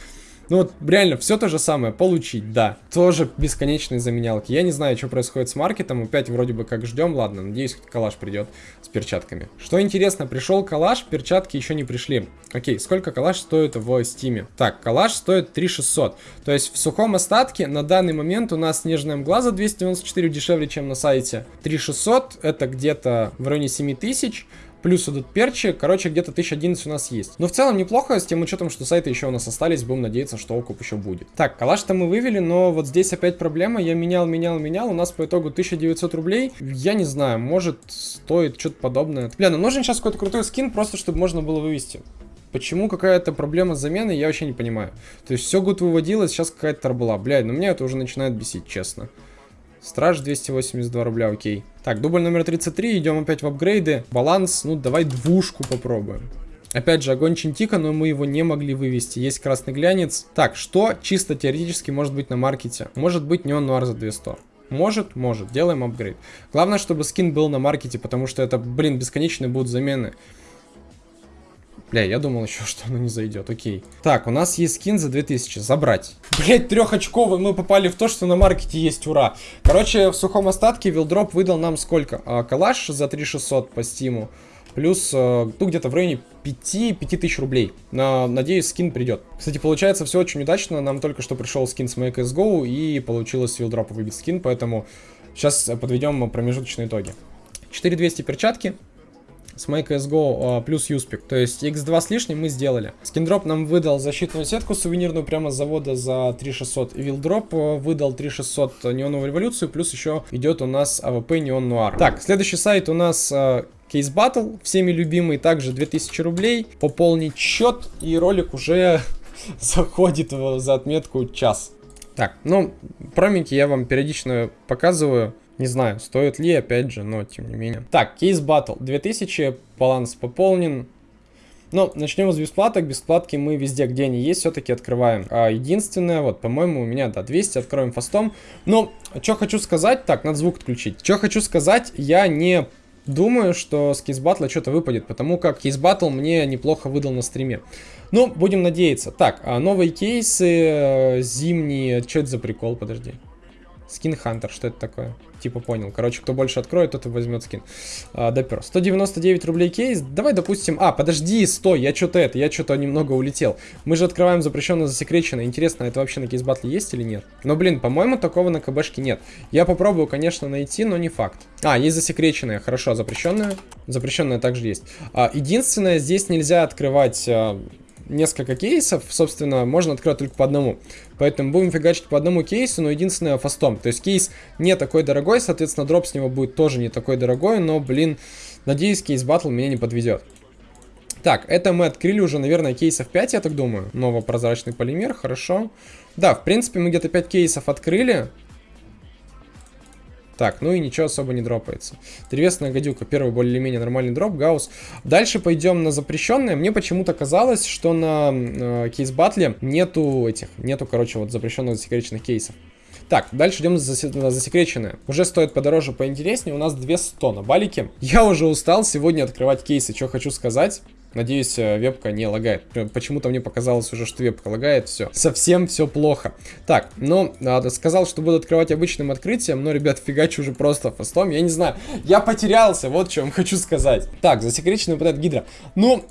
Ну вот, реально, все то же самое, получить, да. Тоже бесконечные заменялки. Я не знаю, что происходит с маркетом, опять вроде бы как ждем, ладно, надеюсь, калаш придет с перчатками. Что интересно, пришел калаш, перчатки еще не пришли. Окей, сколько калаш стоит в стиме? Так, калаш стоит 3600. То есть в сухом остатке на данный момент у нас снежная мгла за 294 дешевле, чем на сайте. 3600 это где-то в районе 7000. Плюс идут перчи, короче, где-то 1011 у нас есть. Но в целом неплохо, с тем учетом, что сайты еще у нас остались, будем надеяться, что окуп еще будет. Так, калаш-то мы вывели, но вот здесь опять проблема, я менял, менял, менял, у нас по итогу 1900 рублей. Я не знаю, может стоит что-то подобное. Бля, ну нужен сейчас какой-то крутой скин, просто чтобы можно было вывести. Почему какая-то проблема с заменой, я вообще не понимаю. То есть все год выводилось, сейчас какая-то торбла. Блядь, ну меня это уже начинает бесить, честно. Страж 282 рубля, окей. Так, дубль номер 33, идем опять в апгрейды. Баланс, ну давай двушку попробуем. Опять же, огонь Чинтика, но мы его не могли вывести. Есть красный глянец. Так, что чисто теоретически может быть на маркете? Может быть неон нуар за 200. Может, может. Делаем апгрейд. Главное, чтобы скин был на маркете, потому что это, блин, бесконечные будут замены. Бля, я думал еще, что оно не зайдет. Окей. Так, у нас есть скин за 2000. Забрать. Блять, трехочковый. Мы попали в то, что на маркете есть. Ура. Короче, в сухом остатке вилдроп выдал нам сколько? А, калаш за 3600 по стиму. Плюс, э, ну, где-то в районе 5-5000 рублей. На, надеюсь, скин придет. Кстати, получается все очень удачно. Нам только что пришел скин с MyCSGO и получилось с вилдропа выбить скин, поэтому сейчас подведем промежуточные итоги. 4200 перчатки, с MyCSGO плюс Юспик. То есть x2 с лишним мы сделали. Скиндроп нам выдал защитную сетку сувенирную прямо с завода за 3600. И Вилдроп э, выдал 3600 неоновую революцию, плюс еще идет у нас AWP Neo-Noir. Так, следующий сайт у нас Кейс Батл, всеми любимый, также 2000 рублей. Пополнить счет, и ролик уже заходит за отметку час. Так, ну, промики я вам периодично показываю. Не знаю, стоит ли, опять же, но тем не менее. Так, кейс батл. 2000, баланс пополнен. Ну, начнем с бесплаток. Бесплатки мы везде, где они есть, все-таки открываем. А единственное, вот, по-моему, у меня, да, 200, откроем фастом. Но, что хочу сказать, так, надо звук отключить. Что хочу сказать, я не думаю, что с кейс батла что-то выпадет, потому как кейс батл мне неплохо выдал на стриме. Ну, будем надеяться. Так, а новые кейсы, э, зимние, что это за прикол, подожди. Скин Хантер, что это такое? Типа понял. Короче, кто больше откроет, тот и возьмет скин. А, допер. 199 рублей кейс. Давай, допустим... А, подожди, стой, я что-то это, я что-то немного улетел. Мы же открываем запрещенно засекречено. Интересно, это вообще на кейс батле есть или нет? Но, блин, по-моему, такого на КБшке нет. Я попробую, конечно, найти, но не факт. А, есть засекреченная, хорошо, запрещенная. Запрещенная также есть. А, единственное, здесь нельзя открывать... А, несколько кейсов, собственно, можно открывать только по одному. Поэтому будем фигачить по одному кейсу, но единственное фастом. То есть кейс не такой дорогой, соответственно, дроп с него будет тоже не такой дорогой, но, блин, надеюсь, кейс батл меня не подведет. Так, это мы открыли уже, наверное, кейсов 5, я так думаю. Новопрозрачный полимер, хорошо. Да, в принципе, мы где-то 5 кейсов открыли. Так, ну и ничего особо не дропается. Древесная гадюка, первый более-менее нормальный дроп, гаусс. Дальше пойдем на запрещенное. Мне почему-то казалось, что на э, кейс-батле нету этих, нету, короче, вот запрещенных засекреченных кейсов. Так, дальше идем на засекреченное. Уже стоит подороже, поинтереснее. У нас 200 на балике. Я уже устал сегодня открывать кейсы. Что хочу сказать. Надеюсь, э, вебка не лагает. Почему-то мне показалось уже, что вебка лагает. Все. Совсем все плохо. Так, ну, сказал, что буду открывать обычным открытием, но, ребят, фигачу уже просто фастом. Я не знаю. Я потерялся, вот что вам хочу сказать. Так, засекреченный вот этот гидра. Ну,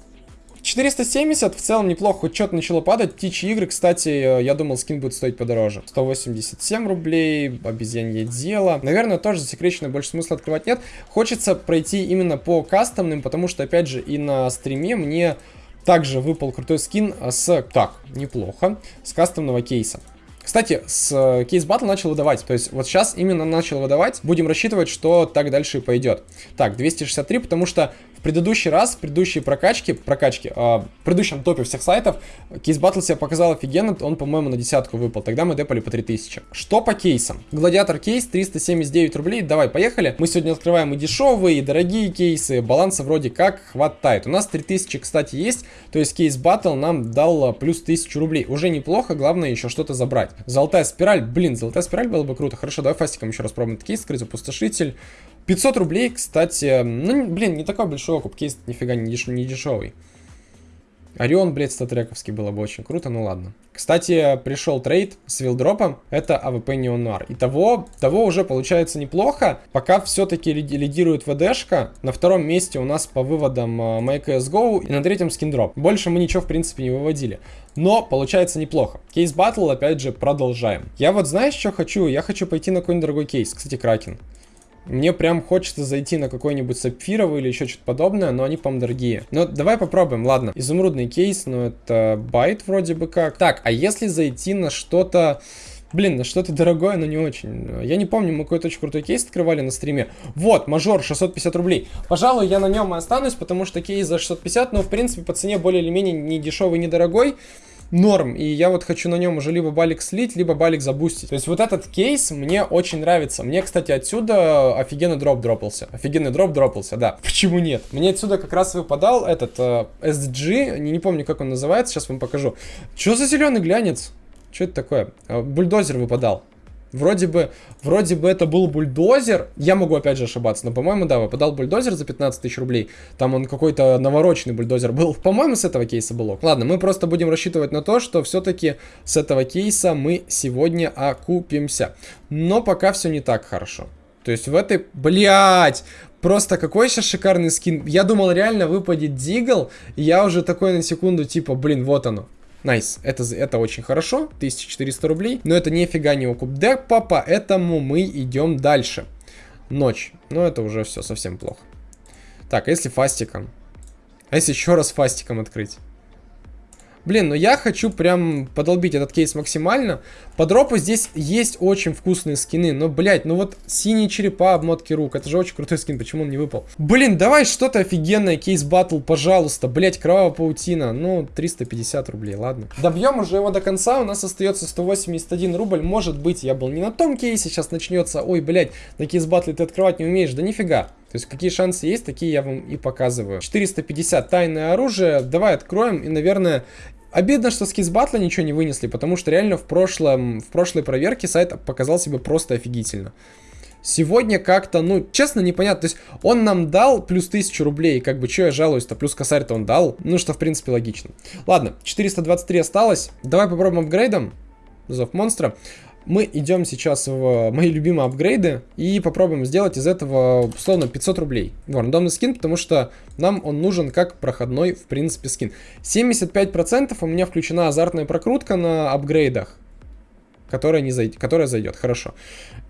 470 в целом неплохо, хоть что-то начало падать. Птичьи игры, кстати, э, я думал, скин будет стоить подороже. 187 рублей, обезьянье дело. Наверное, тоже засекреченное больше смысла открывать нет. Хочется пройти именно по кастомным, потому что, опять же, и на стриме мне также выпал крутой скин с... Так, неплохо. С кастомного кейса. Кстати, с э, кейс батл начал выдавать. То есть вот сейчас именно начал выдавать. Будем рассчитывать, что так дальше и пойдет. Так, 263, потому что В предыдущий раз, в предыдущей прокачке, прокачке, э, в предыдущем топе всех сайтов, кейс батл себя показал офигенно, он, по-моему, на десятку выпал. Тогда мы депали по 3000. Что по кейсам? Гладиатор кейс 379 рублей. Давай, поехали. Мы сегодня открываем и дешевые, и дорогие кейсы. Баланса вроде как хватает. У нас 3000, кстати, есть. То есть Case Battle нам дал плюс 1000 рублей. Уже неплохо, главное еще что-то забрать. Золотая спираль. Блин, золотая спираль было бы круто. Хорошо, давай фастиком еще раз пробуем этот кейс открыть. Опустошитель. 500 рублей, кстати, ну, блин, не такой большой окуп, кейс нифига не, деш не дешевый. Орион, блядь, статрековский было бы очень круто, ну ладно. Кстати, пришел трейд с вилдропом, это AWP Neo-Noir. И того, того уже получается неплохо, пока все-таки лидирует ВДшка. На втором месте у нас по выводам э, MyCSGO и на третьем скиндроп. Больше мы ничего, в принципе, не выводили. Но получается неплохо. Case Battle, опять же, продолжаем. Я вот знаешь, что хочу? Я хочу пойти на какой-нибудь дорогой кейс. Кстати, Кракен. Мне прям хочется зайти на какой-нибудь сапфировый или еще что-то подобное, но они, по-моему, дорогие. Но давай попробуем, ладно. Изумрудный кейс, но это байт вроде бы как. Так, а если зайти на что-то... Блин, на что-то дорогое, но не очень. Я не помню, мы какой-то очень крутой кейс открывали на стриме. Вот, мажор, 650 рублей. Пожалуй, я на нем и останусь, потому что кейс за 650, но в принципе по цене более или менее не дешевый, не дорогой норм. И я вот хочу на нем уже либо балик слить, либо балик забустить. То есть вот этот кейс мне очень нравится. Мне, кстати, отсюда офигенный дроп дропался. Офигенный дроп дропался, да. Почему нет? Мне отсюда как раз выпадал этот э, SG, не, не помню, как он называется, сейчас вам покажу. Что за зеленый глянец? Что это такое? Э, бульдозер выпадал. Вроде бы, вроде бы это был бульдозер. Я могу опять же ошибаться, но, по-моему, да, выпадал бульдозер за 15 тысяч рублей. Там он какой-то навороченный бульдозер был. По-моему, с этого кейса было. Ладно, мы просто будем рассчитывать на то, что все-таки с этого кейса мы сегодня окупимся. Но пока все не так хорошо. То есть в этой... Блять! Просто какой сейчас шикарный скин. Я думал, реально выпадет Deagle. Я уже такой на секунду, типа, блин, вот оно. Nice, это, это очень хорошо, 1400 рублей, но это нифига не окуп депа, поэтому мы идем дальше. Ночь, но это уже все совсем плохо. Так, а если фастиком? А если еще раз фастиком открыть? Блин, ну я хочу прям подолбить этот кейс максимально. По дропу здесь есть очень вкусные скины. Но, блядь, ну вот синие черепа, обмотки рук. Это же очень крутой скин, почему он не выпал? Блин, давай что-то офигенное, кейс батл, пожалуйста. Блядь, кровавая паутина. Ну, 350 рублей, ладно. Добьем уже его до конца. У нас остается 181 рубль. Может быть, я был не на том кейсе. Сейчас начнется. Ой, блядь, на кейс батле ты открывать не умеешь. Да нифига. То есть какие шансы есть, такие я вам и показываю. 450 тайное оружие. Давай откроем. И, наверное, Обидно, что с батла ничего не вынесли, потому что реально в, прошлом, в прошлой проверке сайт показал себя просто офигительно. Сегодня как-то, ну, честно, непонятно. То есть он нам дал плюс 1000 рублей, как бы, что я жалуюсь-то, плюс косарь-то он дал. Ну, что, в принципе, логично. Ладно, 423 осталось. Давай попробуем апгрейдом. Зов монстра мы идем сейчас в мои любимые апгрейды и попробуем сделать из этого, условно, 500 рублей. В рандомный скин, потому что нам он нужен как проходной, в принципе, скин. 75% у меня включена азартная прокрутка на апгрейдах. Которая, не зайдет, которая зайдет, хорошо.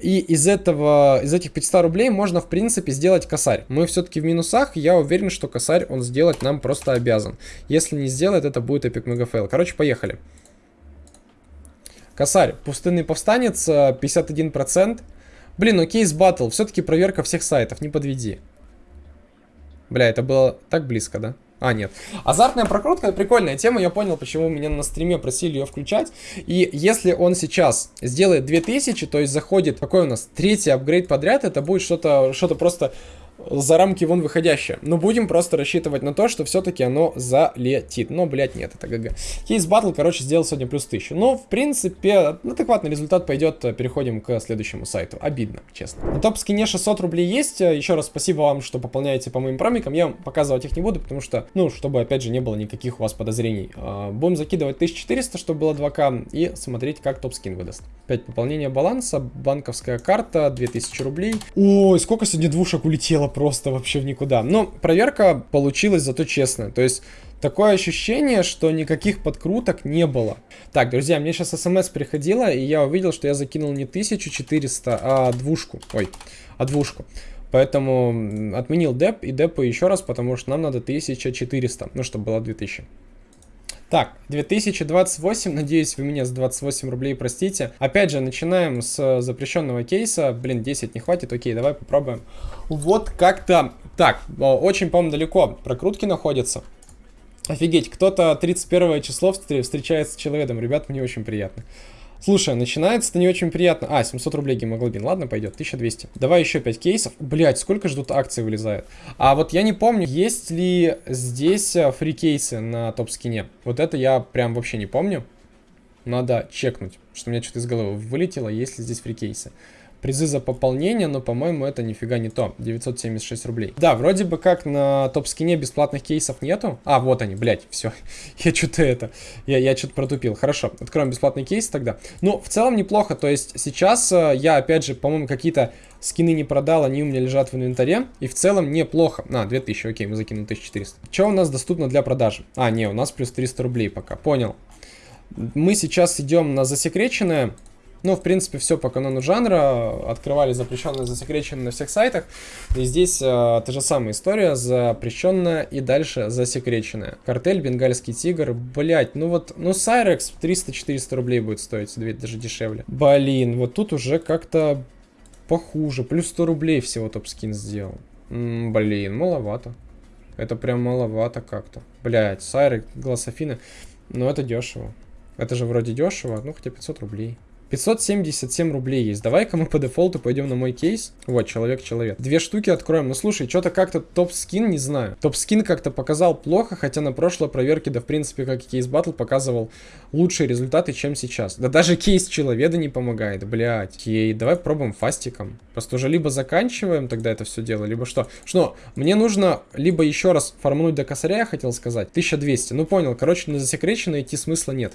И из этого, из этих 500 рублей можно, в принципе, сделать косарь. Мы все-таки в минусах, я уверен, что косарь он сделать нам просто обязан. Если не сделает, это будет epic mega fail. Короче, поехали. Косарь, пустынный повстанец, 51%. Э, Блин, ну Case Battle, все-таки проверка всех сайтов, не подведи. Бля, это было так близко, да? А, нет. Азартная прокрутка, прикольная тема, я понял, почему меня на стриме просили ее включать. И если он сейчас сделает 2000, то есть заходит, какой у нас, третий апгрейд подряд, это будет что-то что, -то, просто за рамки вон выходящее. Но будем просто рассчитывать на то, что все-таки оно залетит. Но, блядь, нет, это ГГ. Кейс батл, короче, сделал сегодня плюс 1000. Но, в принципе, адекватный результат пойдет. Переходим к следующему сайту. Обидно, честно. На топ-скине 600 рублей есть. Еще раз спасибо вам, что пополняете по моим промикам. Я вам показывать их не буду, потому что, ну, чтобы, опять же, не было никаких у вас подозрений. А, будем закидывать 1400, чтобы было 2к, и смотреть, как топ-скин выдаст. 5 пополнения баланса, банковская карта, 2000 рублей. Ой, сколько сегодня двушек улетело просто вообще в никуда. Но проверка получилась зато честная. То есть такое ощущение, что никаких подкруток не было. Так, друзья, мне сейчас смс приходила, и я увидел, что я закинул не 1400, а двушку. Ой, а двушку. Поэтому отменил деп и депу еще раз, потому что нам надо 1400, ну, чтобы было 2000. Так, 2028, надеюсь, вы меня с 28 рублей простите. Опять же, начинаем с запрещенного кейса. Блин, 10 не хватит, окей, давай попробуем. Вот как-то... Так, очень, по-моему, далеко прокрутки находятся. Офигеть, кто-то 31 число встречается с человеком. Ребят, мне очень приятно. Слушай, начинается это не очень приятно. А, 700 рублей гемоглобин. Ладно, пойдет. 1200. Давай еще 5 кейсов. Блять, сколько ждут акций вылезает. А вот я не помню, есть ли здесь э, фри-кейсы на топ-скине. Вот это я прям вообще не помню. Надо чекнуть, что у меня что-то из головы вылетело, есть ли здесь фри-кейсы призы за пополнение, но, по-моему, это нифига не то. 976 рублей. Да, вроде бы как на топ-скине бесплатных кейсов нету. А, вот они, блядь, все. я что-то это, я, я что-то протупил. Хорошо, откроем бесплатный кейс тогда. Ну, в целом неплохо, то есть сейчас э, я, опять же, по-моему, какие-то скины не продал, они у меня лежат в инвентаре. И в целом неплохо. А, 2000, окей, мы закинули 1400. Что у нас доступно для продажи? А, не, у нас плюс 300 рублей пока, понял. Мы сейчас идем на засекреченное. Ну, в принципе, все по канону жанра. Открывали запрещенное, засекреченное на всех сайтах. И здесь э, та же самая история. Запрещенная и дальше засекреченная. Картель, бенгальский тигр. Блять, ну вот, ну Сайрекс 300-400 рублей будет стоить, даже дешевле. Блин, вот тут уже как-то похуже. Плюс 100 рублей всего топ-скин сделал. М -м, блин, маловато. Это прям маловато как-то. Блять, Сайрек, глаз Афины. Но это дешево. Это же вроде дешево, ну хотя 500 рублей. 577 рублей есть. Давай-ка мы по дефолту пойдем на мой кейс. Вот, человек-человек. Две штуки откроем. Ну, слушай, что-то как-то топ-скин, не знаю. Топ-скин как-то показал плохо, хотя на прошлой проверке, да, в принципе, как и кейс батл, показывал лучшие результаты, чем сейчас. Да даже кейс человека не помогает, блядь. Окей, давай пробуем фастиком. Просто уже либо заканчиваем тогда это все дело, либо что. Что, мне нужно либо еще раз фармнуть до косаря, я хотел сказать. 1200. Ну, понял. Короче, на засекреченное идти смысла нет.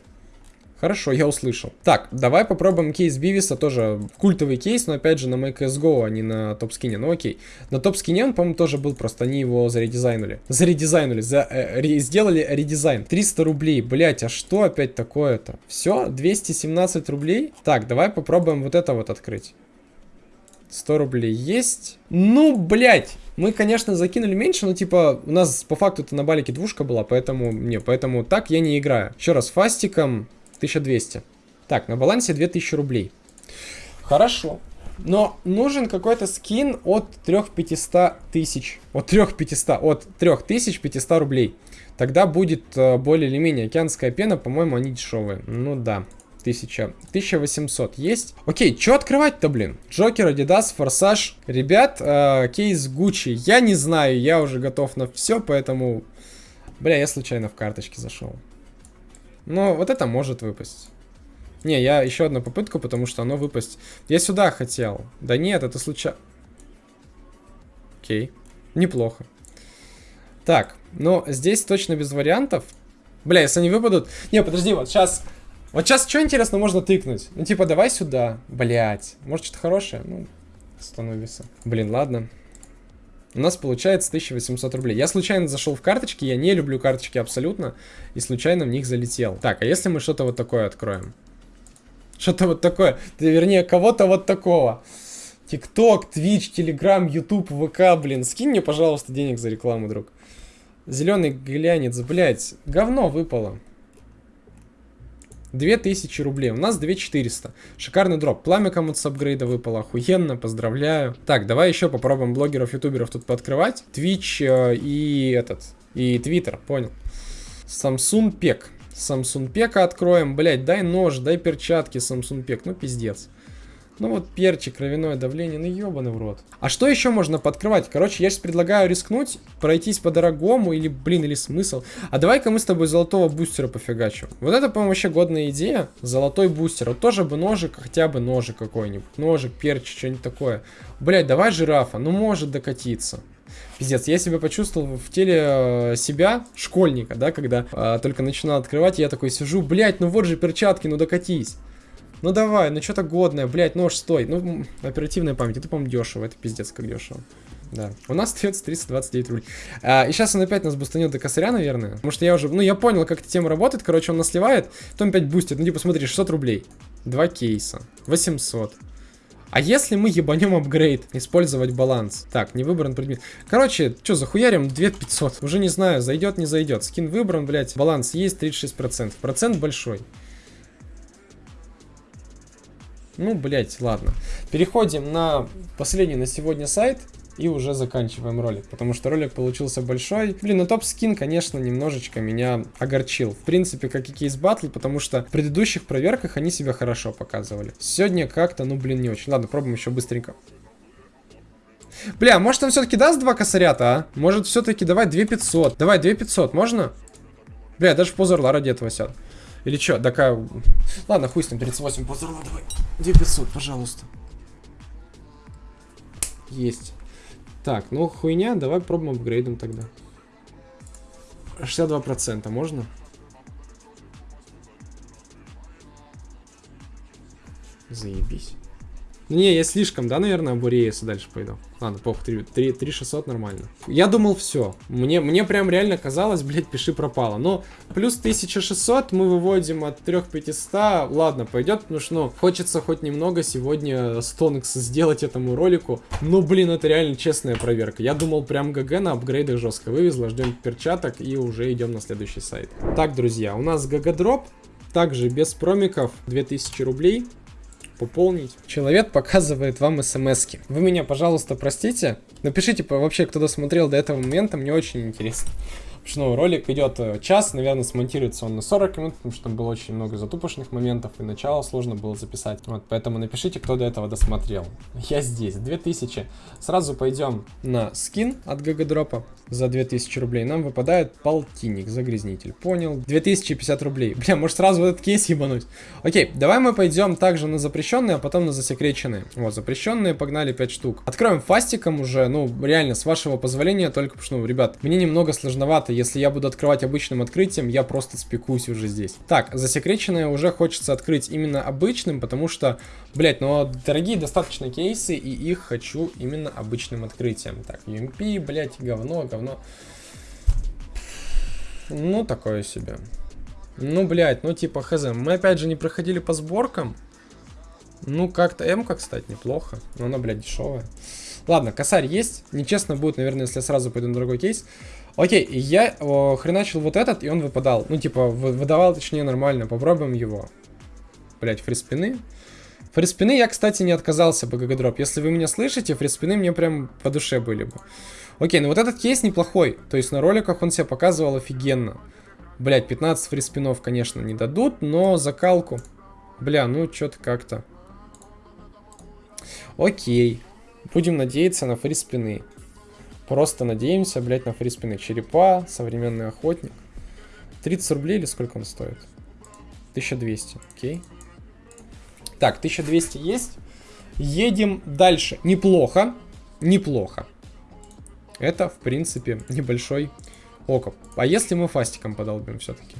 Хорошо, я услышал. Так, давай попробуем кейс Бивиса, тоже культовый кейс, но опять же на MyCSGO, а не на топ-скине. Ну окей. На топ-скине он, по-моему, тоже был, просто они его заредизайнули. Заредизайнули, за, э, ре, сделали редизайн. 300 рублей, блять, а что опять такое-то? Все, 217 рублей? Так, давай попробуем вот это вот открыть. 100 рублей есть. Ну, блять, мы, конечно, закинули меньше, но, типа, у нас по факту это на балике двушка была, поэтому, не, поэтому так я не играю. Еще раз, фастиком 1200. Так, на балансе 2000 рублей. Хорошо. Но нужен какой-то скин от 3500 тысяч. От 3500, от 3500 рублей. Тогда будет э, более или менее океанская пена, по-моему, они дешевые. Ну да. 1000. 1800 есть. Окей, что открывать-то, блин? Джокер, Adidas, Форсаж. Ребят, э, кейс Гуччи. Я не знаю, я уже готов на все, поэтому... Бля, я случайно в карточке зашел. Но вот это может выпасть. Не, я еще одну попытку, потому что оно выпасть. Я сюда хотел. Да нет, это случайно. Окей. Неплохо. Так, ну, здесь точно без вариантов. Бля, если они выпадут... Не, подожди, вот сейчас... Вот сейчас что интересно можно тыкнуть? Ну, типа, давай сюда. Блять. Может, что-то хорошее? Ну, становится. Блин, ладно. У нас получается 1800 рублей. Я случайно зашел в карточки, я не люблю карточки абсолютно, и случайно в них залетел. Так, а если мы что-то вот такое откроем? Что-то вот такое, вернее, кого-то вот такого. ТикТок, Твич, Телеграм, Ютуб, ВК, блин, скинь мне, пожалуйста, денег за рекламу, друг. Зеленый глянец, блядь, говно выпало. 2000 рублей. У нас 2400. Шикарный дроп. Пламя кому-то с апгрейда выпало. Охуенно, поздравляю. Так, давай еще попробуем блогеров, ютуберов тут пооткрывать. Twitch э, и этот, и Twitter, понял. Samsung Пек. Samsung Пека откроем. Блять, дай нож, дай перчатки, Samsung Пек. Ну, пиздец. Ну вот перчик, кровяное давление, ну ебаный в рот. А что еще можно подкрывать? Короче, я сейчас предлагаю рискнуть, пройтись по-дорогому, или, блин, или смысл. А давай-ка мы с тобой золотого бустера пофигачим. Вот это, по-моему, вообще годная идея. Золотой бустер. Вот тоже бы ножик, хотя бы ножик какой-нибудь. Ножик, перчик, что-нибудь такое. Блять, давай жирафа, ну может докатиться. Пиздец, я себя почувствовал в теле э, себя, школьника, да, когда э, только начинал открывать, я такой сижу, блять, ну вот же перчатки, ну докатись. Ну давай, ну что-то годное, блядь, нож стой. Ну, оперативная память, это, по-моему, дешево, это пиздец как дешево. Да. У нас остается 329 рублей. А, и сейчас он опять нас бустанет до косаря, наверное. Потому что я уже, ну, я понял, как эта тема работает. Короче, он нас сливает, потом опять бустит. Ну, типа, смотри, 600 рублей. Два кейса. 800. А если мы ебанем апгрейд, использовать баланс? Так, не выбран предмет. Короче, что, захуярим 2500? Уже не знаю, зайдет, не зайдет. Скин выбран, блядь, баланс есть 36%. Процент большой. Ну, блядь, ладно. Переходим на последний на сегодня сайт. И уже заканчиваем ролик, потому что ролик получился большой. Блин, ну топ-скин, конечно, немножечко меня огорчил. В принципе, как и кейс батл, потому что в предыдущих проверках они себя хорошо показывали. Сегодня как-то, ну блин, не очень. Ладно, пробуем еще быстренько. Бля, может он все-таки даст два косарята, а? Может все-таки давай 2500. Давай 2500, можно? Бля, даже в позор ради этого сяду. Или что, такая... Ладно, хуй с ним, 38 позор орла, давай. 2500, пожалуйста. Есть. Так, ну хуйня, давай пробуем апгрейдом тогда. 62% можно? Заебись. Ну не, я слишком, да, наверное, обуреется дальше пойду. Ладно, похуй, 3, 3, 3 600 нормально. Я думал, все. Мне, мне прям реально казалось, блядь, пиши пропало. Но плюс 1600 мы выводим от 3500. Ладно, пойдет, потому что, ну, хочется хоть немного сегодня стонкс сделать этому ролику. Ну, блин, это реально честная проверка. Я думал, прям ГГ на апгрейдах жестко вывезла. Ждем перчаток и уже идем на следующий сайт. Так, друзья, у нас ГГ дроп. Также без промиков 2000 рублей пополнить. Человек показывает вам смс -ки. Вы меня, пожалуйста, простите. Напишите вообще, кто досмотрел до этого момента, мне очень интересно. Что ну, ролик идет э, час, наверное, смонтируется он на 40 минут, потому что там было очень много затупочных моментов, и начало сложно было записать. Вот, поэтому напишите, кто до этого досмотрел. Я здесь, 2000. Сразу пойдем на скин от Гагадропа за 2000 рублей. Нам выпадает полтинник, загрязнитель. Понял. 2050 рублей. Бля, может сразу в этот кейс ебануть? Окей, давай мы пойдем также на запрещенные, а потом на засекреченные. Вот, запрещенные погнали 5 штук. Откроем фастиком уже, ну, реально, с вашего позволения, только что, ну, ребят, мне немного сложновато если я буду открывать обычным открытием, я просто спекусь уже здесь. Так, засекреченное уже хочется открыть именно обычным, потому что, блять, ну дорогие достаточно кейсы, и их хочу именно обычным открытием. Так, UMP, блять, говно, говно. Ну, такое себе. Ну, блядь, ну типа хз. Мы опять же не проходили по сборкам. Ну, как-то М-ка, кстати, неплохо. Но она, блядь, дешевая. Ладно, косарь есть. Нечестно будет, наверное, если я сразу пойду на другой кейс. Окей, я о, хреначил вот этот, и он выпадал. Ну, типа, выдавал, точнее, нормально. Попробуем его. Блять, фриспины. Фриспины я, кстати, не отказался бы, GGDrop. Если вы меня слышите, фриспины мне прям по душе были бы. Окей, ну вот этот кейс неплохой. То есть на роликах он себя показывал офигенно. Блять, 15 фриспинов, конечно, не дадут, но закалку. Бля, ну что-то как-то. Окей. Будем надеяться на фриспины. Просто надеемся, блядь, на фриспины. Черепа, современный охотник. 30 рублей или сколько он стоит? 1200, окей. Так, 1200 есть. Едем дальше. Неплохо, неплохо. Это, в принципе, небольшой окоп. А если мы фастиком подолбим все-таки?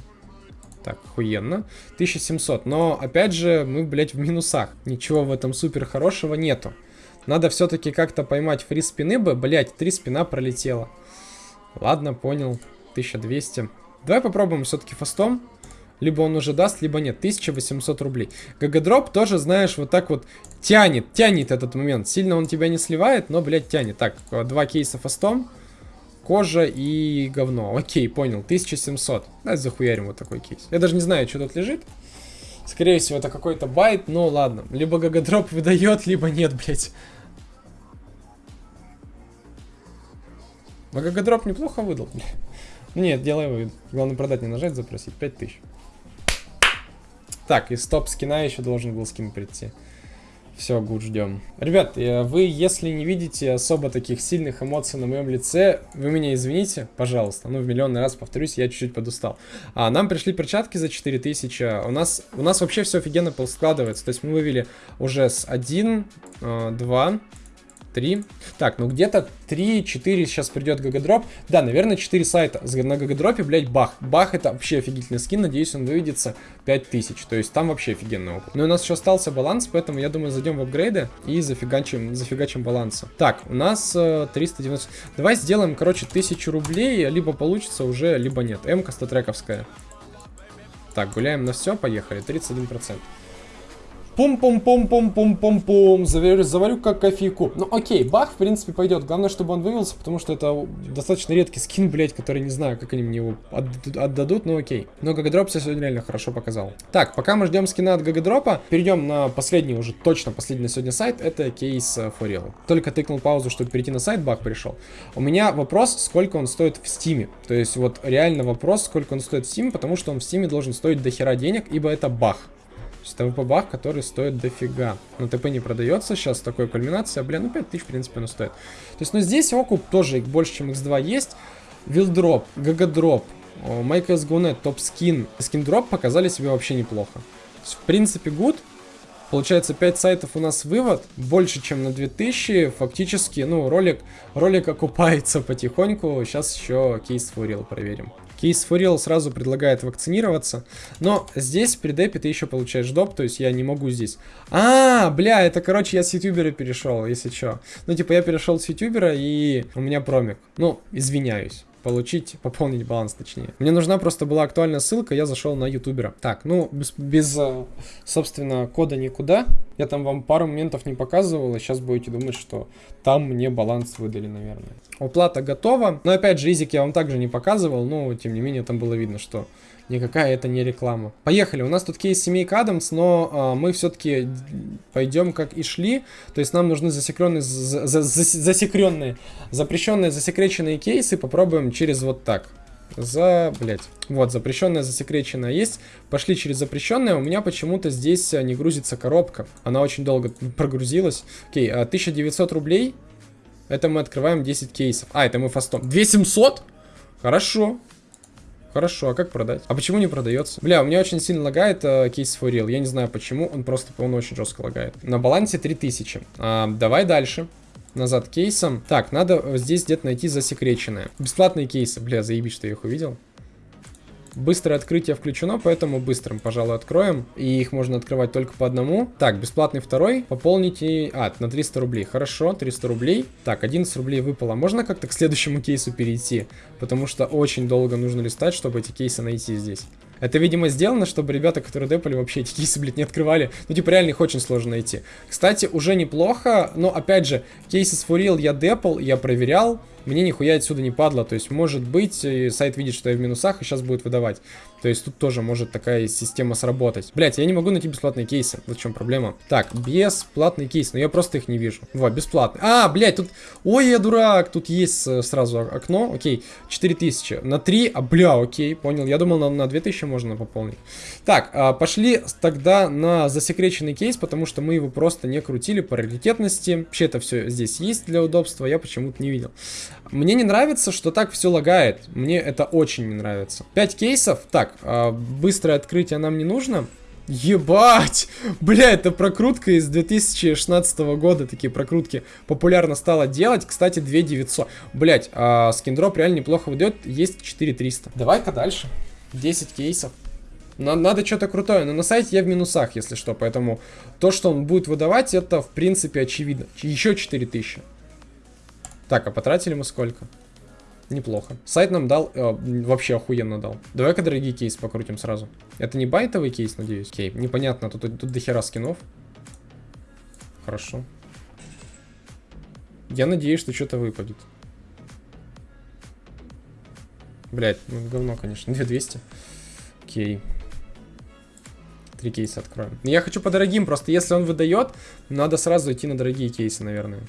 Так, охуенно. 1700. Но, опять же, мы, блядь, в минусах. Ничего в этом супер хорошего нету. Надо все-таки как-то поймать фри спины бы. Блять, три спина пролетела. Ладно, понял. 1200. Давай попробуем все-таки фастом. Либо он уже даст, либо нет. 1800 рублей. GGDrop тоже, знаешь, вот так вот тянет, тянет этот момент. Сильно он тебя не сливает, но, блядь, тянет. Так, два кейса фастом. Кожа и говно. Окей, понял. 1700. Давай захуярим вот такой кейс. Я даже не знаю, что тут лежит. Скорее всего, это какой-то байт, но ладно. Либо GGDrop выдает, либо нет, блядь. GGDrop неплохо выдал. Нет, делай вы. Главное продать, не нажать, запросить. 5000. Так, и с топ-скина еще должен был скин прийти. Все, good, ждем. Ребят, э, вы, если не видите особо таких сильных эмоций на моем лице, вы меня извините, пожалуйста. Ну, в миллионный раз повторюсь, я чуть-чуть подустал. А, нам пришли перчатки за 4000. У нас, у нас вообще все офигенно складывается. То есть мы вывели уже с 1, 2, 3. Так, ну где-то 3-4 сейчас придет GGDrop. Да, наверное, 4 сайта на GGDrop'е, блять, бах. Бах это вообще офигительный скин, надеюсь, он выведется 5000. То есть там вообще офигенный опыт. Но у нас еще остался баланс, поэтому я думаю, зайдем в апгрейды и зафигачим, зафигачим баланса. Так, у нас э, 390. Давай сделаем, короче, 1000 рублей, либо получится уже, либо нет. М-ка статрековская. Так, гуляем на все, поехали, 31%. Пум-пум-пум-пум-пум-пум-пум. Заварю, заварю как кофейку. Ну, окей, бах, в принципе, пойдет. Главное, чтобы он вывелся, потому что это достаточно редкий скин, блять, который не знаю, как они мне его отдадут, но окей. Но Гагадроп сегодня реально хорошо показал. Так, пока мы ждем скина от Гагадропа, перейдем на последний, уже точно последний на сегодня сайт. Это кейс Форел. Только тыкнул паузу, чтобы перейти на сайт, бах, пришел. У меня вопрос, сколько он стоит в стиме. То есть, вот реально вопрос, сколько он стоит в стиме, потому что он в стиме должен стоить дохера денег, ибо это бах. То есть АВП-бах, который стоит дофига. Но ТП не продается сейчас, такой кульминация. Блин, ну 5000, в принципе, он стоит. То есть, ну здесь окуп тоже больше, чем x2 есть. Вилдроп, GGDrop, MyCSGO.net, топ-скин, скин-дроп показали себе вообще неплохо. Есть, в принципе, good. Получается, 5 сайтов у нас вывод, больше, чем на 2000. Фактически, ну, ролик, ролик окупается потихоньку. Сейчас еще кейс Фурил проверим. Кейс Фурил сразу предлагает вакцинироваться. Но здесь при депе ты еще получаешь доп, то есть я не могу здесь. А, бля, это, короче, я с ютубера перешел, если что. Ну, типа, я перешел с ютубера, и у меня промик. Ну, извиняюсь получить, пополнить баланс точнее. Мне нужна просто была актуальная ссылка, я зашел на ютубера. Так, ну, без, без, э, собственно, кода никуда. Я там вам пару моментов не показывал, и сейчас будете думать, что там мне баланс выдали, наверное. Оплата готова. Но опять же, изик я вам также не показывал, но тем не менее там было видно, что никакая это не реклама. Поехали, у нас тут кейс семейка Адамс, но а, мы все-таки пойдем как и шли, то есть нам нужны засекренные, за, за, засекренные, запрещенные, засекреченные кейсы, попробуем через вот так. За, блять, вот, запрещенная, засекреченная есть. Пошли через запрещенное. У меня почему-то здесь не грузится коробка. Она очень долго прогрузилась. Окей, 1900 а, рублей. Это мы открываем 10 кейсов. А, это мы фастом. 2700? Хорошо. Хорошо, а как продать? А почему не продается? Бля, у меня очень сильно лагает э, кейс for real. Я не знаю почему, он просто, он очень жестко лагает. На балансе 3000. А, давай дальше. Назад кейсом. Так, надо здесь где-то найти засекреченное. Бесплатные кейсы. Бля, заебись, что я их увидел. Быстрое открытие включено, поэтому быстрым, пожалуй, откроем. И их можно открывать только по одному. Так, бесплатный второй. Пополните... А, на 300 рублей. Хорошо, 300 рублей. Так, 11 рублей выпало. Можно как-то к следующему кейсу перейти? Потому что очень долго нужно листать, чтобы эти кейсы найти здесь. Это, видимо, сделано, чтобы ребята, которые депали, вообще эти кейсы, блядь, не открывали. Ну, типа, реально их очень сложно найти. Кстати, уже неплохо, но, опять же, кейсы с Фурил я депал, я проверял мне нихуя отсюда не падло. То есть, может быть, сайт видит, что я в минусах, и сейчас будет выдавать. То есть, тут тоже может такая система сработать. Блять, я не могу найти бесплатные кейсы. Вот в чем проблема. Так, бесплатный кейс, но я просто их не вижу. Вот, бесплатный. А, блять, тут... Ой, я дурак, тут есть э, сразу окно. Окей, 4000. На 3, а, бля, окей, понял. Я думал, на, на 2000 можно пополнить. Так, а, пошли тогда на засекреченный кейс, потому что мы его просто не крутили по раритетности. Вообще это все здесь есть для удобства, я почему-то не видел. Мне не нравится, что так все лагает. Мне это очень не нравится. 5 кейсов. Так, э, быстрое открытие нам не нужно. Ебать! Бля, это прокрутка из 2016 года, такие прокрутки популярно стало делать. Кстати, 2900. Блять, а скиндроп реально неплохо выдает, есть 4300. Давай-ка дальше. 10 кейсов. Надо что-то крутое, но на сайте я в минусах, если что, поэтому то, что он будет выдавать, это в принципе очевидно. Еще 4000. Так, а потратили мы сколько? Неплохо. Сайт нам дал, э, вообще охуенно дал. Давай-ка дорогие кейс покрутим сразу. Это не байтовый кейс, надеюсь? Окей, непонятно, тут, тут дохера скинов. Хорошо. Я надеюсь, что что-то выпадет. Блять, ну говно, конечно. 2200. Окей. Три кейса откроем. Я хочу по дорогим, просто если он выдает, надо сразу идти на дорогие кейсы, наверное.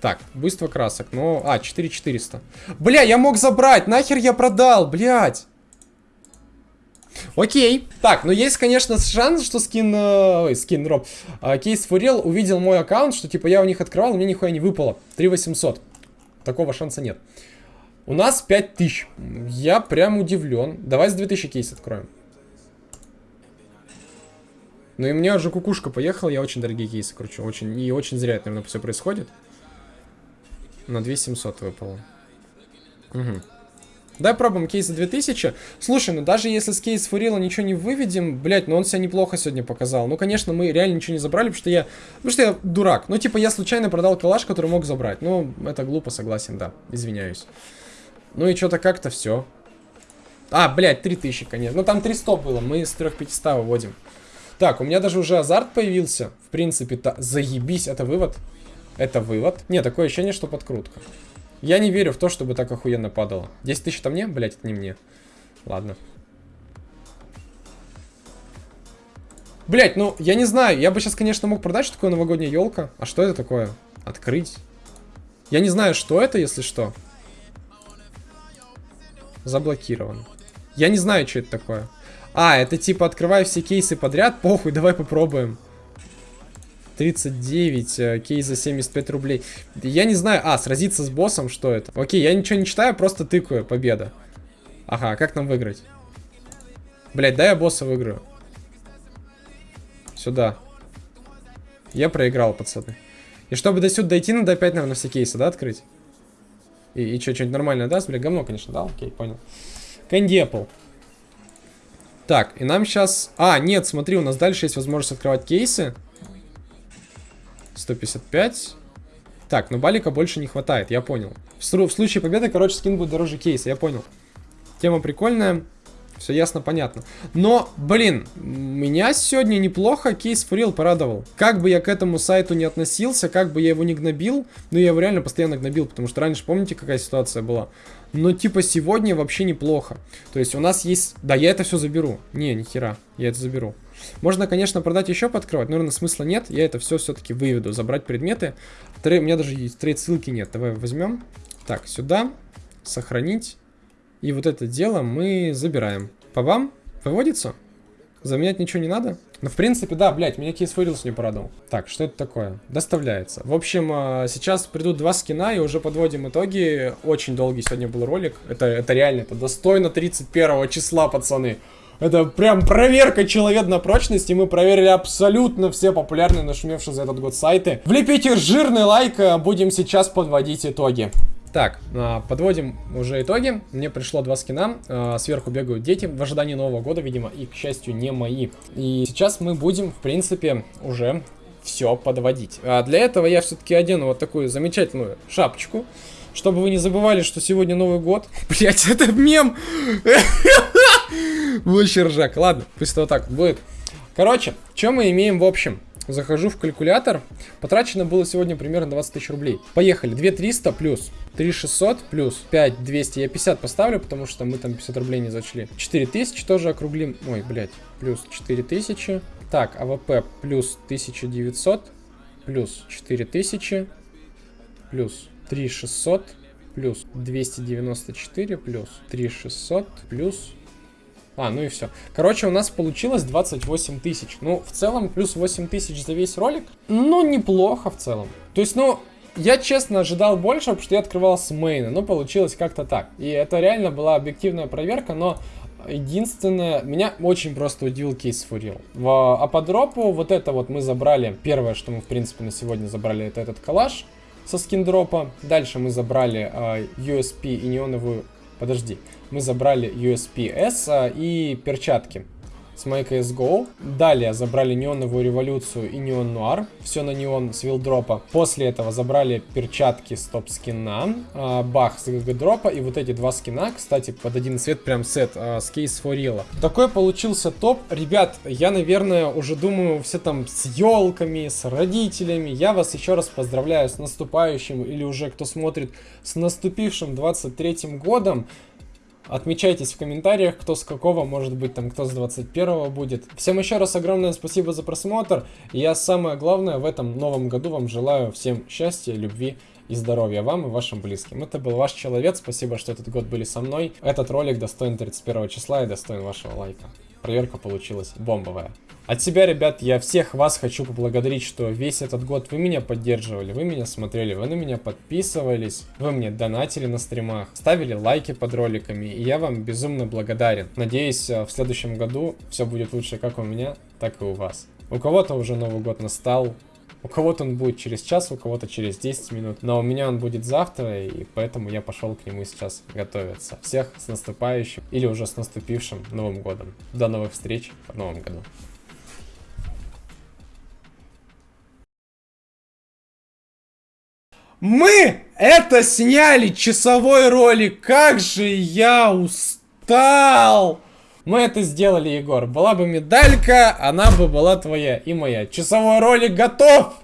Так, буйство красок. Ну, а, 4400. Бля, я мог забрать. Нахер я продал, блядь. Окей. Так, ну есть, конечно, шанс, что скин... Э, ой, скин, роб. Э, кейс Фурил увидел мой аккаунт, что типа я у них открывал, мне нихуя не выпало. 3800. Такого шанса нет. У нас 5000. Я прям удивлен. Давай с 2000 кейс откроем. Ну и мне уже кукушка поехала, я очень дорогие кейсы кручу. Очень, и очень зря это, наверное, все происходит. На 2700 выпало. Угу. Давай пробуем кейс за 2000. Слушай, ну даже если с кейс Фурила ничего не выведем, блять, ну он себя неплохо сегодня показал. Ну, конечно, мы реально ничего не забрали, потому что я... Потому что я дурак. Ну, типа, я случайно продал калаш, который мог забрать. Ну, это глупо, согласен, да. Извиняюсь. Ну и что-то как-то все. А, блядь, 3000, конечно. Ну, там 300 было, мы с 3500 выводим. Так, у меня даже уже азарт появился. В принципе-то, заебись, это вывод. Это вывод. Не, такое ощущение, что подкрутка. Я не верю в то, чтобы так охуенно падало. 10 тысяч это мне? Блять, это не мне. Ладно. Блять, ну, я не знаю. Я бы сейчас, конечно, мог продать, что такое новогодняя елка. А что это такое? Открыть. Я не знаю, что это, если что. Заблокирован. Я не знаю, что это такое. А, это типа открывай все кейсы подряд. Похуй, давай попробуем. 39, э, кейс за 75 рублей. Я не знаю. А, сразиться с боссом, что это? Окей, я ничего не читаю, просто тыкаю. Победа. Ага, как нам выиграть? Блять, дай я босса выиграю. Сюда. Я проиграл, пацаны. И чтобы до сюда дойти, надо опять, наверное, все кейсы, да, открыть? И, и что, что-нибудь нормальное даст? Бля, говно, конечно, да? Окей, понял. Apple. Так, и нам сейчас... А, нет, смотри, у нас дальше есть возможность открывать кейсы. 155. Так, но балика больше не хватает, я понял. В, в случае победы, короче, скин будет дороже кейса, я понял. Тема прикольная. Все ясно, понятно. Но, блин, меня сегодня неплохо кейс Фурил порадовал. Как бы я к этому сайту не относился, как бы я его не гнобил, ну я его реально постоянно гнобил, потому что раньше, помните, какая ситуация была? Но типа сегодня вообще неплохо. То есть у нас есть... Да, я это все заберу. Не, ни хера, я это заберу. Можно, конечно, продать еще подкрывать, но, наверное, смысла нет. Я это все все-таки выведу, забрать предметы. Трей... У меня даже есть трейд ссылки нет. Давай возьмем. Так, сюда. Сохранить. И вот это дело мы забираем. По вам? Выводится? Заменять ничего не надо? Ну, в принципе, да, блядь, меня кейс Фурилс не порадовал. Так, что это такое? Доставляется. В общем, а, сейчас придут два скина, и уже подводим итоги. Очень долгий сегодня был ролик. Это, это реально, это достойно 31 числа, пацаны. Это прям проверка человек на прочность, и мы проверили абсолютно все популярные нашумевшие за этот год сайты. Влепите жирный лайк, а будем сейчас подводить итоги. Так, а, подводим уже итоги. Мне пришло два скина. А, сверху бегают дети в ожидании Нового года, видимо, и, к счастью, не мои. И сейчас мы будем, в принципе, уже все подводить. А для этого я все-таки одену вот такую замечательную шапочку. Чтобы вы не забывали, что сегодня Новый год. Блять, это мем! Вообще ржак. Ладно, пусть вот так будет. Короче, что мы имеем в общем? Захожу в калькулятор. Потрачено было сегодня примерно 20 тысяч рублей. Поехали. 2300 плюс 3600 плюс 5200. Я 50 поставлю, потому что мы там 50 рублей не зачли. 4000 тоже округлим. Ой, блядь. Плюс 4000. Так, АВП плюс 1900. Плюс 4000. Плюс 3600. Плюс 294. Плюс 3600. Плюс а, ну и все. Короче, у нас получилось 28 тысяч. Ну, в целом, плюс 8 тысяч за весь ролик. Ну, неплохо в целом. То есть, ну, я честно ожидал больше, потому что я открывал с мейна, но получилось как-то так. И это реально была объективная проверка, но единственное, меня очень просто удивил кейс Фурил. А по дропу вот это вот мы забрали, первое, что мы в принципе на сегодня забрали, это этот калаш со скиндропа. Дальше мы забрали э, USP и неоновую Подожди. Мы забрали USP-S а, и перчатки с My CSGO. Далее забрали неоновую революцию и неон нуар. Все на неон с вилдропа. После этого забрали перчатки с топ скина. Э, бах с ГГ дропа. И вот эти два скина, кстати, под один цвет прям сет э, с кейс форила. Такой получился топ. Ребят, я, наверное, уже думаю, все там с елками, с родителями. Я вас еще раз поздравляю с наступающим или уже кто смотрит с наступившим 23 годом. Отмечайтесь в комментариях, кто с какого, может быть, там, кто с 21 будет. Всем еще раз огромное спасибо за просмотр. Я самое главное в этом новом году вам желаю всем счастья, любви и здоровья вам и вашим близким. Это был ваш человек, спасибо, что этот год были со мной. Этот ролик достоин 31 числа и достоин вашего лайка. Проверка получилась бомбовая. От себя, ребят, я всех вас хочу поблагодарить, что весь этот год вы меня поддерживали, вы меня смотрели, вы на меня подписывались, вы мне донатили на стримах, ставили лайки под роликами, и я вам безумно благодарен. Надеюсь, э, в следующем году все будет лучше как у меня, так и у вас. У кого-то уже Новый год настал, у кого-то он будет через час, у кого-то через 10 минут. Но у меня он будет завтра, и поэтому я пошел к нему сейчас готовиться. Всех с наступающим или уже с наступившим Новым годом. До новых встреч в Новом году. Мы это сняли часовой ролик. Как же я устал! Мы это сделали, Егор. Была бы медалька, она бы была твоя и моя. Часовой ролик готов!